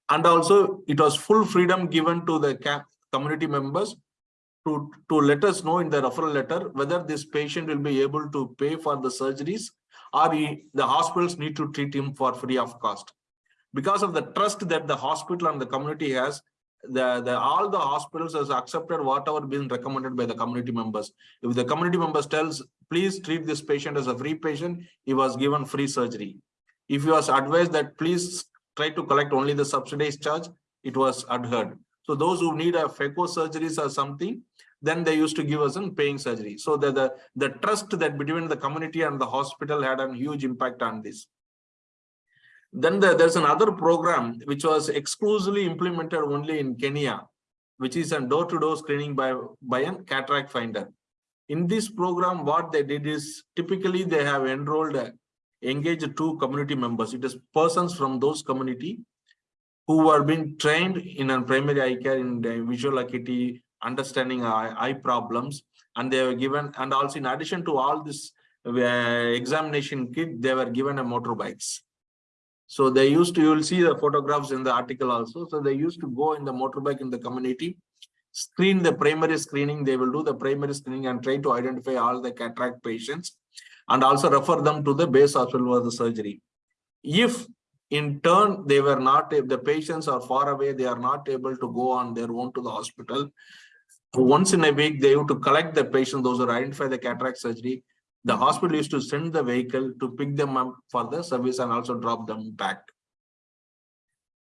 And also it was full freedom given to the community members to, to let us know in the referral letter whether this patient will be able to pay for the surgeries or he, the hospitals need to treat him for free of cost. Because of the trust that the hospital and the community has, the, the all the hospitals has accepted whatever been recommended by the community members. If the community members tells, please treat this patient as a free patient, he was given free surgery. If he was advised that please try to collect only the subsidized charge, it was adhered. So those who need a phaco surgeries or something, then they used to give us a paying surgery. So the, the, the trust that between the community and the hospital had a huge impact on this. Then the, there's another program which was exclusively implemented only in Kenya, which is a door-to-door -door screening by, by a cataract finder. In this program, what they did is typically they have enrolled, uh, engaged two community members. It is persons from those community who are being trained in a primary eye care in visual acuity, understanding eye, eye problems, and they were given, and also in addition to all this uh, examination kit, they were given a motorbikes. So they used to, you will see the photographs in the article also. So they used to go in the motorbike in the community, screen the primary screening. They will do the primary screening and try to identify all the cataract patients and also refer them to the base hospital for the surgery. If in turn they were not, if the patients are far away, they are not able to go on their own to the hospital. Once in a week, they have to collect the patient, those who identify the cataract surgery. The hospital used to send the vehicle to pick them up for the service and also drop them back.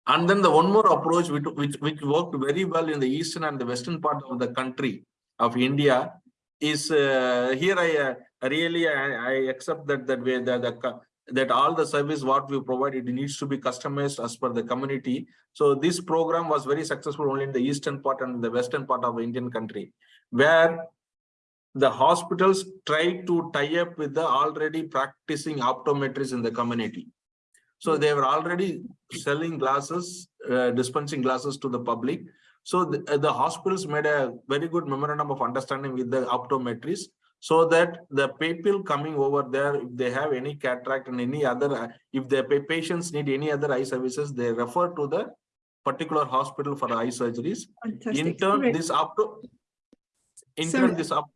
And then the one more approach which, which, which worked very well in the eastern and the western part of the country of India is uh, here I uh, really I, I accept that that way that that all the service what we provide it needs to be customized as per the community. So this program was very successful only in the eastern part and the western part of the Indian country, where the hospitals try to tie up with the already practicing optometrists in the community. So they were already selling glasses, uh, dispensing glasses to the public. So the, uh, the hospitals made a very good memorandum of understanding with the optometrists so that the people coming over there, if they have any cataract and any other, uh, if the pa- patients need any other eye services, they refer to the particular hospital for eye surgeries. In turn, Sorry, this opto, in Sorry. turn, this op,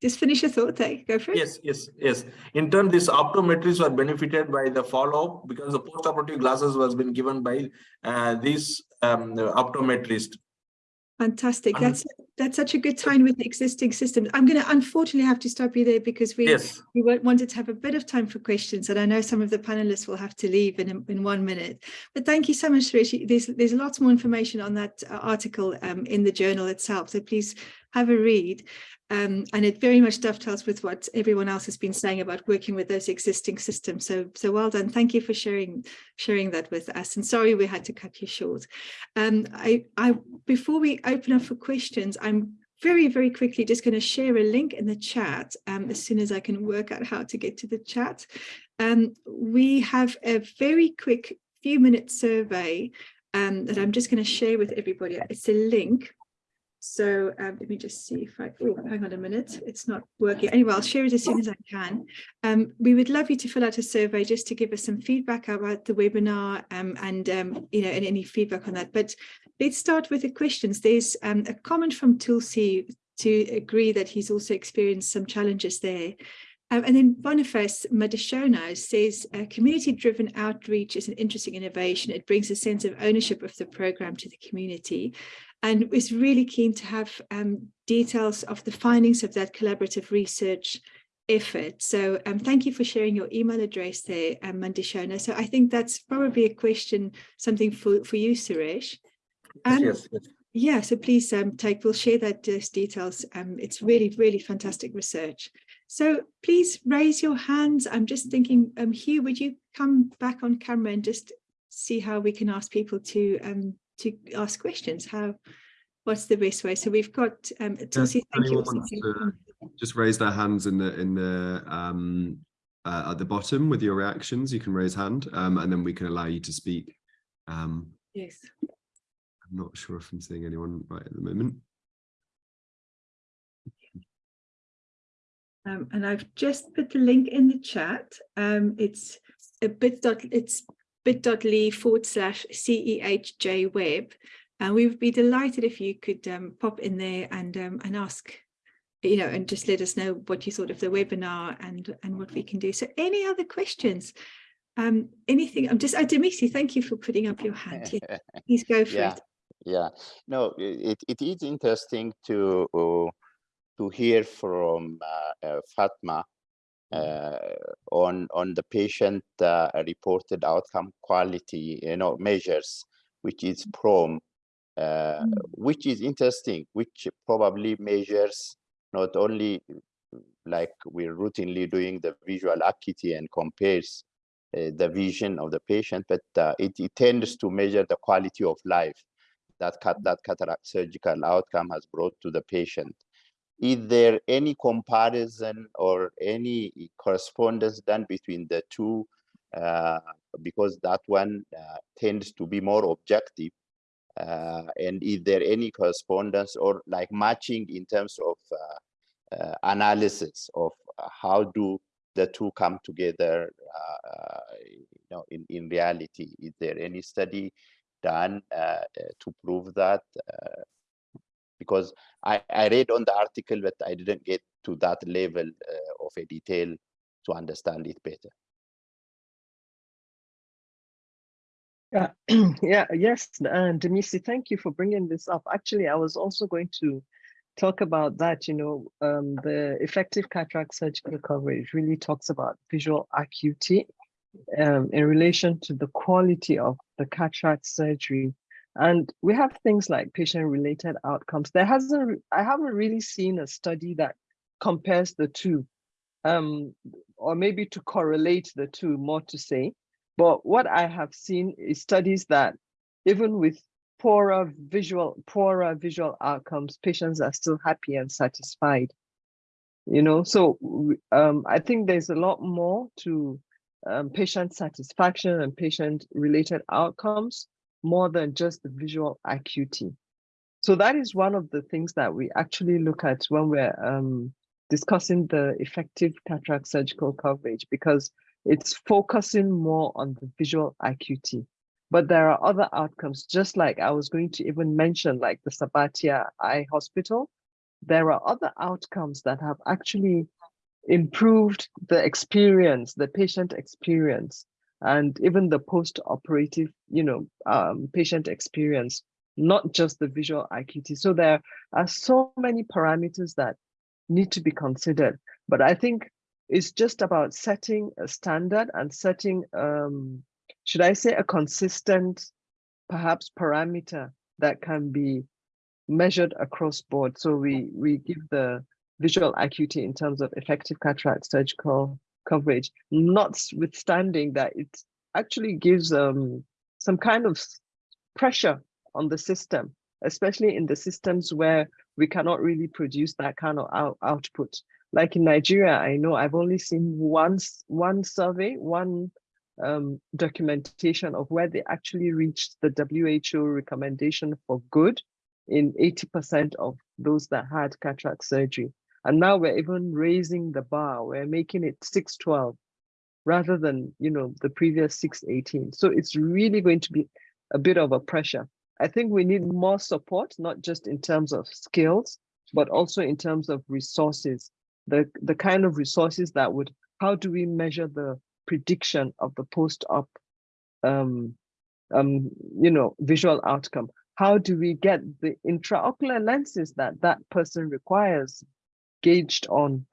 Just finish your thought there. Go for it. Yes, yes, yes. In turn, these optometrists were benefited by the follow-up because the post-operative glasses was been given by uh, these um, optometrists. Fantastic. Um, That's that's such a good time with the existing system. I'm going to unfortunately have to stop you there because we Yes, we wanted to have a bit of time for questions, and I know some of the panelists will have to leave in in one minute. But thank you so much, Suresh. There's there's lots more information on that uh, article um, in the journal itself, so please have a read. Um, and it very much dovetails with what everyone else has been saying about working with those existing systems. So so well done. Thank you for sharing sharing that with us. And sorry we had to cut you short. Um, I I before we open up for questions, I'm very, very quickly just going to share a link in the chat um, as soon as I can work out how to get to the chat. Um, we have a very quick few minute survey um, that I'm just going to share with everybody. It's a link. So um, let me just see if I, oh, hang on a minute, it's not working. Anyway, I'll share it as soon as I can. Um, we would love you to fill out a survey just to give us some feedback about the webinar um, and, um, you know, and any feedback on that. But let's start with the questions. There's um, a comment from Tulsi to agree that he's also experienced some challenges there. Um, and then Boniface Madashona says, uh, community-driven outreach is an interesting innovation. It brings a sense of ownership of the program to the community and was really keen to have um, details of the findings of that collaborative research effort. So um, thank you for sharing your email address there, um, Mandishona. So I think that's probably a question, something for, for you, Suresh. Um, yes, yes. yeah, so please um, take, we'll share that those details. Um, it's really, really fantastic research. So please raise your hands. I'm just thinking, um, Hugh, would you come back on camera and just see how we can ask people to um, to ask questions? How, what's the best way? So we've got, um, Tulsi, thank you. to just raise their hands in the in the um uh, at the bottom with your reactions you can raise hand um and then we can allow you to speak um Yes. i'm not sure if i'm seeing anyone right at the moment Um, and I've just put the link in the chat. Um, it's a bit dot, it's bit.ly forward slash CEHJ web. And we would be delighted if you could um, pop in there and um, and ask, you know, and just let us know what you thought of the webinar and and what we can do. So any other questions? Um, anything? I'm just, uh, Demissie, thank you for putting up your hand. Yeah, please go for Yeah. it. Yeah, no, it, it is interesting to uh, to hear from uh, uh, Fatma on on the patient uh, reported outcome quality, you know, measures, which is PROM, uh, Mm. which is interesting, which probably measures not only like we're routinely doing the visual acuity and compares uh, the vision of the patient, but uh, it, it tends to measure the quality of life that cat, that cataract surgical outcome has brought to the patient. Is there any comparison or any correspondence done between the two? Uh, because that one uh, tends to be more objective. Uh, and is there any correspondence or like matching in terms of uh, uh, analysis of how do the two come together uh, you know in, in reality is there any study done to prove that because I, I read on the article, but I didn't get to that level uh, of a detail to understand it better. Yeah, yeah, yes, and Demissie, thank you for bringing this up. Actually, I was also going to talk about that, you know, um, the effective cataract surgical coverage really talks about visual acuity um, in relation to the quality of the cataract surgery. And we have things like patient-related outcomes. There hasn't, I haven't really seen a study that compares the two, um, or maybe to correlate the two, more to say. But what I have seen is studies that even with poorer visual, poorer visual outcomes, patients are still happy and satisfied. You know, so um, I think there's a lot more to um, patient satisfaction and patient related outcomes more than just the visual acuity. So that is one of the things that we actually look at when we're um, discussing the effective cataract surgical coverage because it's focusing more on the visual acuity. But there are other outcomes, just like I was going to even mention, like the Sabatia Eye Hospital. There are other outcomes that have actually improved the experience, the patient experience, and even the post-operative, you know, um, patient experience, not just the visual acuity. So there are so many parameters that need to be considered. But I think it's just about setting a standard and setting, um, should I say, a consistent, perhaps parameter that can be measured across board. So we we give the visual acuity in terms of effective cataract surgical coverage, notwithstanding that it actually gives um, some kind of pressure on the system, especially in the systems where we cannot really produce that kind of out output. Like in Nigeria, I know I've only seen one, one survey, one um, documentation of where they actually reached the WHO recommendation for good in 80% of those that had cataract surgery. And now we're even raising the bar, we're making it 612 rather than, you know, the previous 618. So it's really going to be a bit of a pressure. I think we need more support, not just in terms of skills, but also in terms of resources, the, the kind of resources that would, how do we measure the prediction of the post-op, um, um, you know, visual outcome? How do we get the intraocular lenses that that person requires gauged on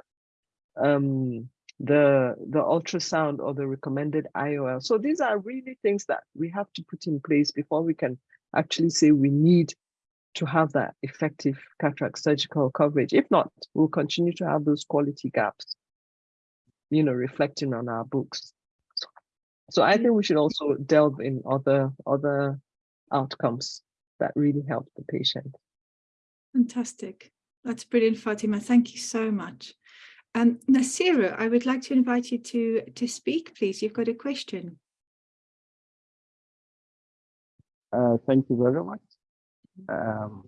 um, the, the ultrasound or the recommended IOL. So these are really things that we have to put in place before we can actually say we need to have that effective cataract surgical coverage. If not, we'll continue to have those quality gaps, you know, reflecting on our books. So I think we should also delve in other other outcomes that really help the patient. Fantastic. That's brilliant, Fatima. Thank you so much. Um, Nasira, I would like to invite you to, to speak, please. You've got a question. Uh, thank you very much. Um,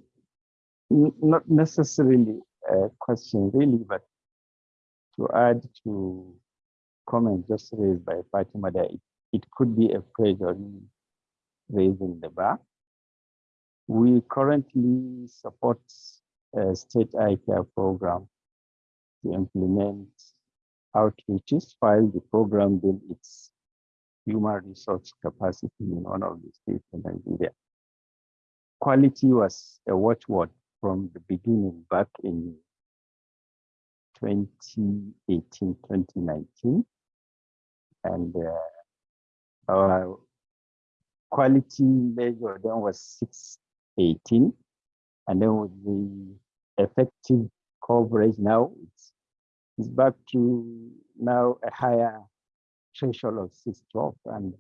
not necessarily a question really, but to add to comment just raised by Fatima that it, it could be a pressure raising the bar. We currently support a state eye care program to implement outreaches while the program built its human resource capacity in one of the states in Nigeria. Quality was a watchword from the beginning back in 2018, 2019. And uh, our quality measure then was 618. And then with the effective coverage now, it's, it's back to now a higher threshold of 612. And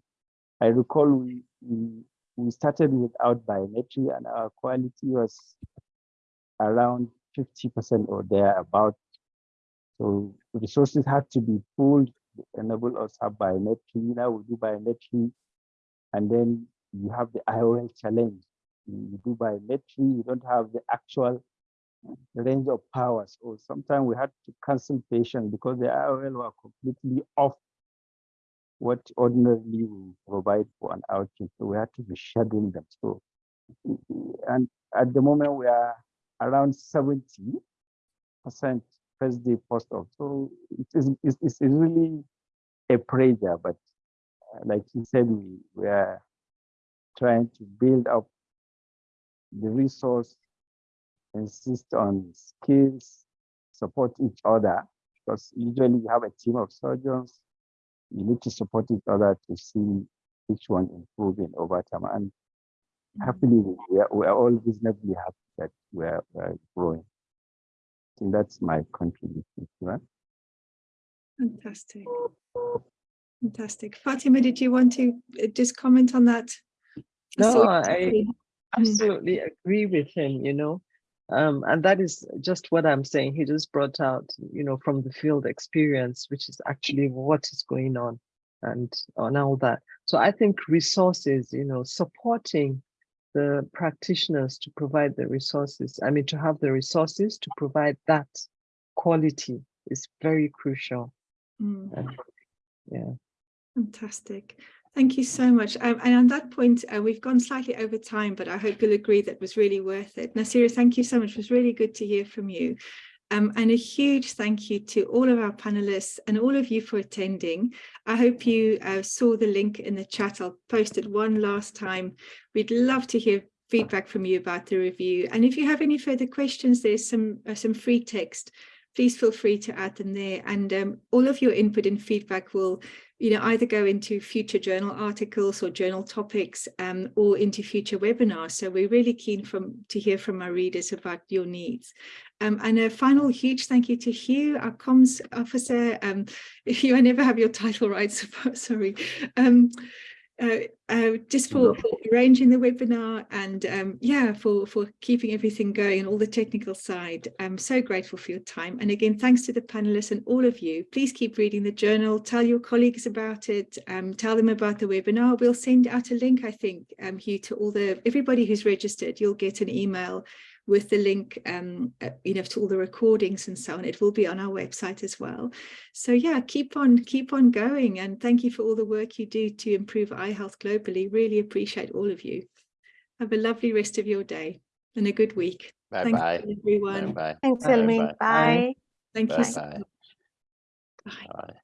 I recall we, we, we started without biometry and our quality was around 50% or thereabout. So resources had to be pulled to enable us have biometry. Now we do biometry and then you have the IOL challenge. You do biometry, you don't have the actual range of powers, or sometimes we had to cancel patients because the IOL were completely off what ordinarily we provide for an outreach. So we had to be scheduling them. So, and at the moment we are around 70 percent first day post op. So it is it's, it's really a pressure, but like he said, we, we are trying to build up the resource, insist on skills, support each other, because usually you have a team of surgeons, you need to support each other to see each one improving over time. And happily, we are, we are all reasonably happy that we are, we are growing. I think that's my contribution. Right? Fantastic. Fantastic. Fatima, did you want to uh, just comment on that? No, saw I tapping. Absolutely agree with him, you know. Um, and that is just what I'm saying. He just brought out, you know, from the field experience, which is actually what is going on and on all that. So I think resources, you know, supporting the practitioners to provide the resources, I mean, to have the resources to provide that quality is very crucial. Mm. And yeah. Fantastic. Thank you so much. Um, and on that point, uh, we've gone slightly over time, but I hope you'll agree that was really worth it. Nasira, thank you so much. It was really good to hear from you. Um, and a huge thank you to all of our panelists and all of you for attending. I hope you uh, saw the link in the chat. I'll post it one last time. We'd love to hear feedback from you about the review. And if you have any further questions, there's some, uh, some free text. Please feel free to add them there. And um, all of your input and feedback will you know, either go into future journal articles or journal topics um, or into future webinars. So we're really keen from to hear from our readers about your needs. Um, and a final huge thank you to Hugh, our comms officer. Um, Hugh, I never have your title right, so, sorry. Um, uh, uh, just for, for, arranging the webinar and um, yeah, for, for keeping everything going and all the technical side. I'm so grateful for your time. And again, thanks to the panelists and all of you. Please keep reading the journal, tell your colleagues about it, um, tell them about the webinar. We'll send out a link, I think, um, Hugh, to all the, everybody who's registered, you'll get an email with the link, um, uh, you know, to all the recordings and so on. It will be on our website as well. So yeah, keep on, keep on going. And thank you for all the work you do to improve eye health globally. Really appreciate all of you. Have a lovely rest of your day and a good week. Bye Thanks bye. everyone. Bye Thanks, Bye. Bye. Bye. Thank bye. you Bye so much. Bye. Bye.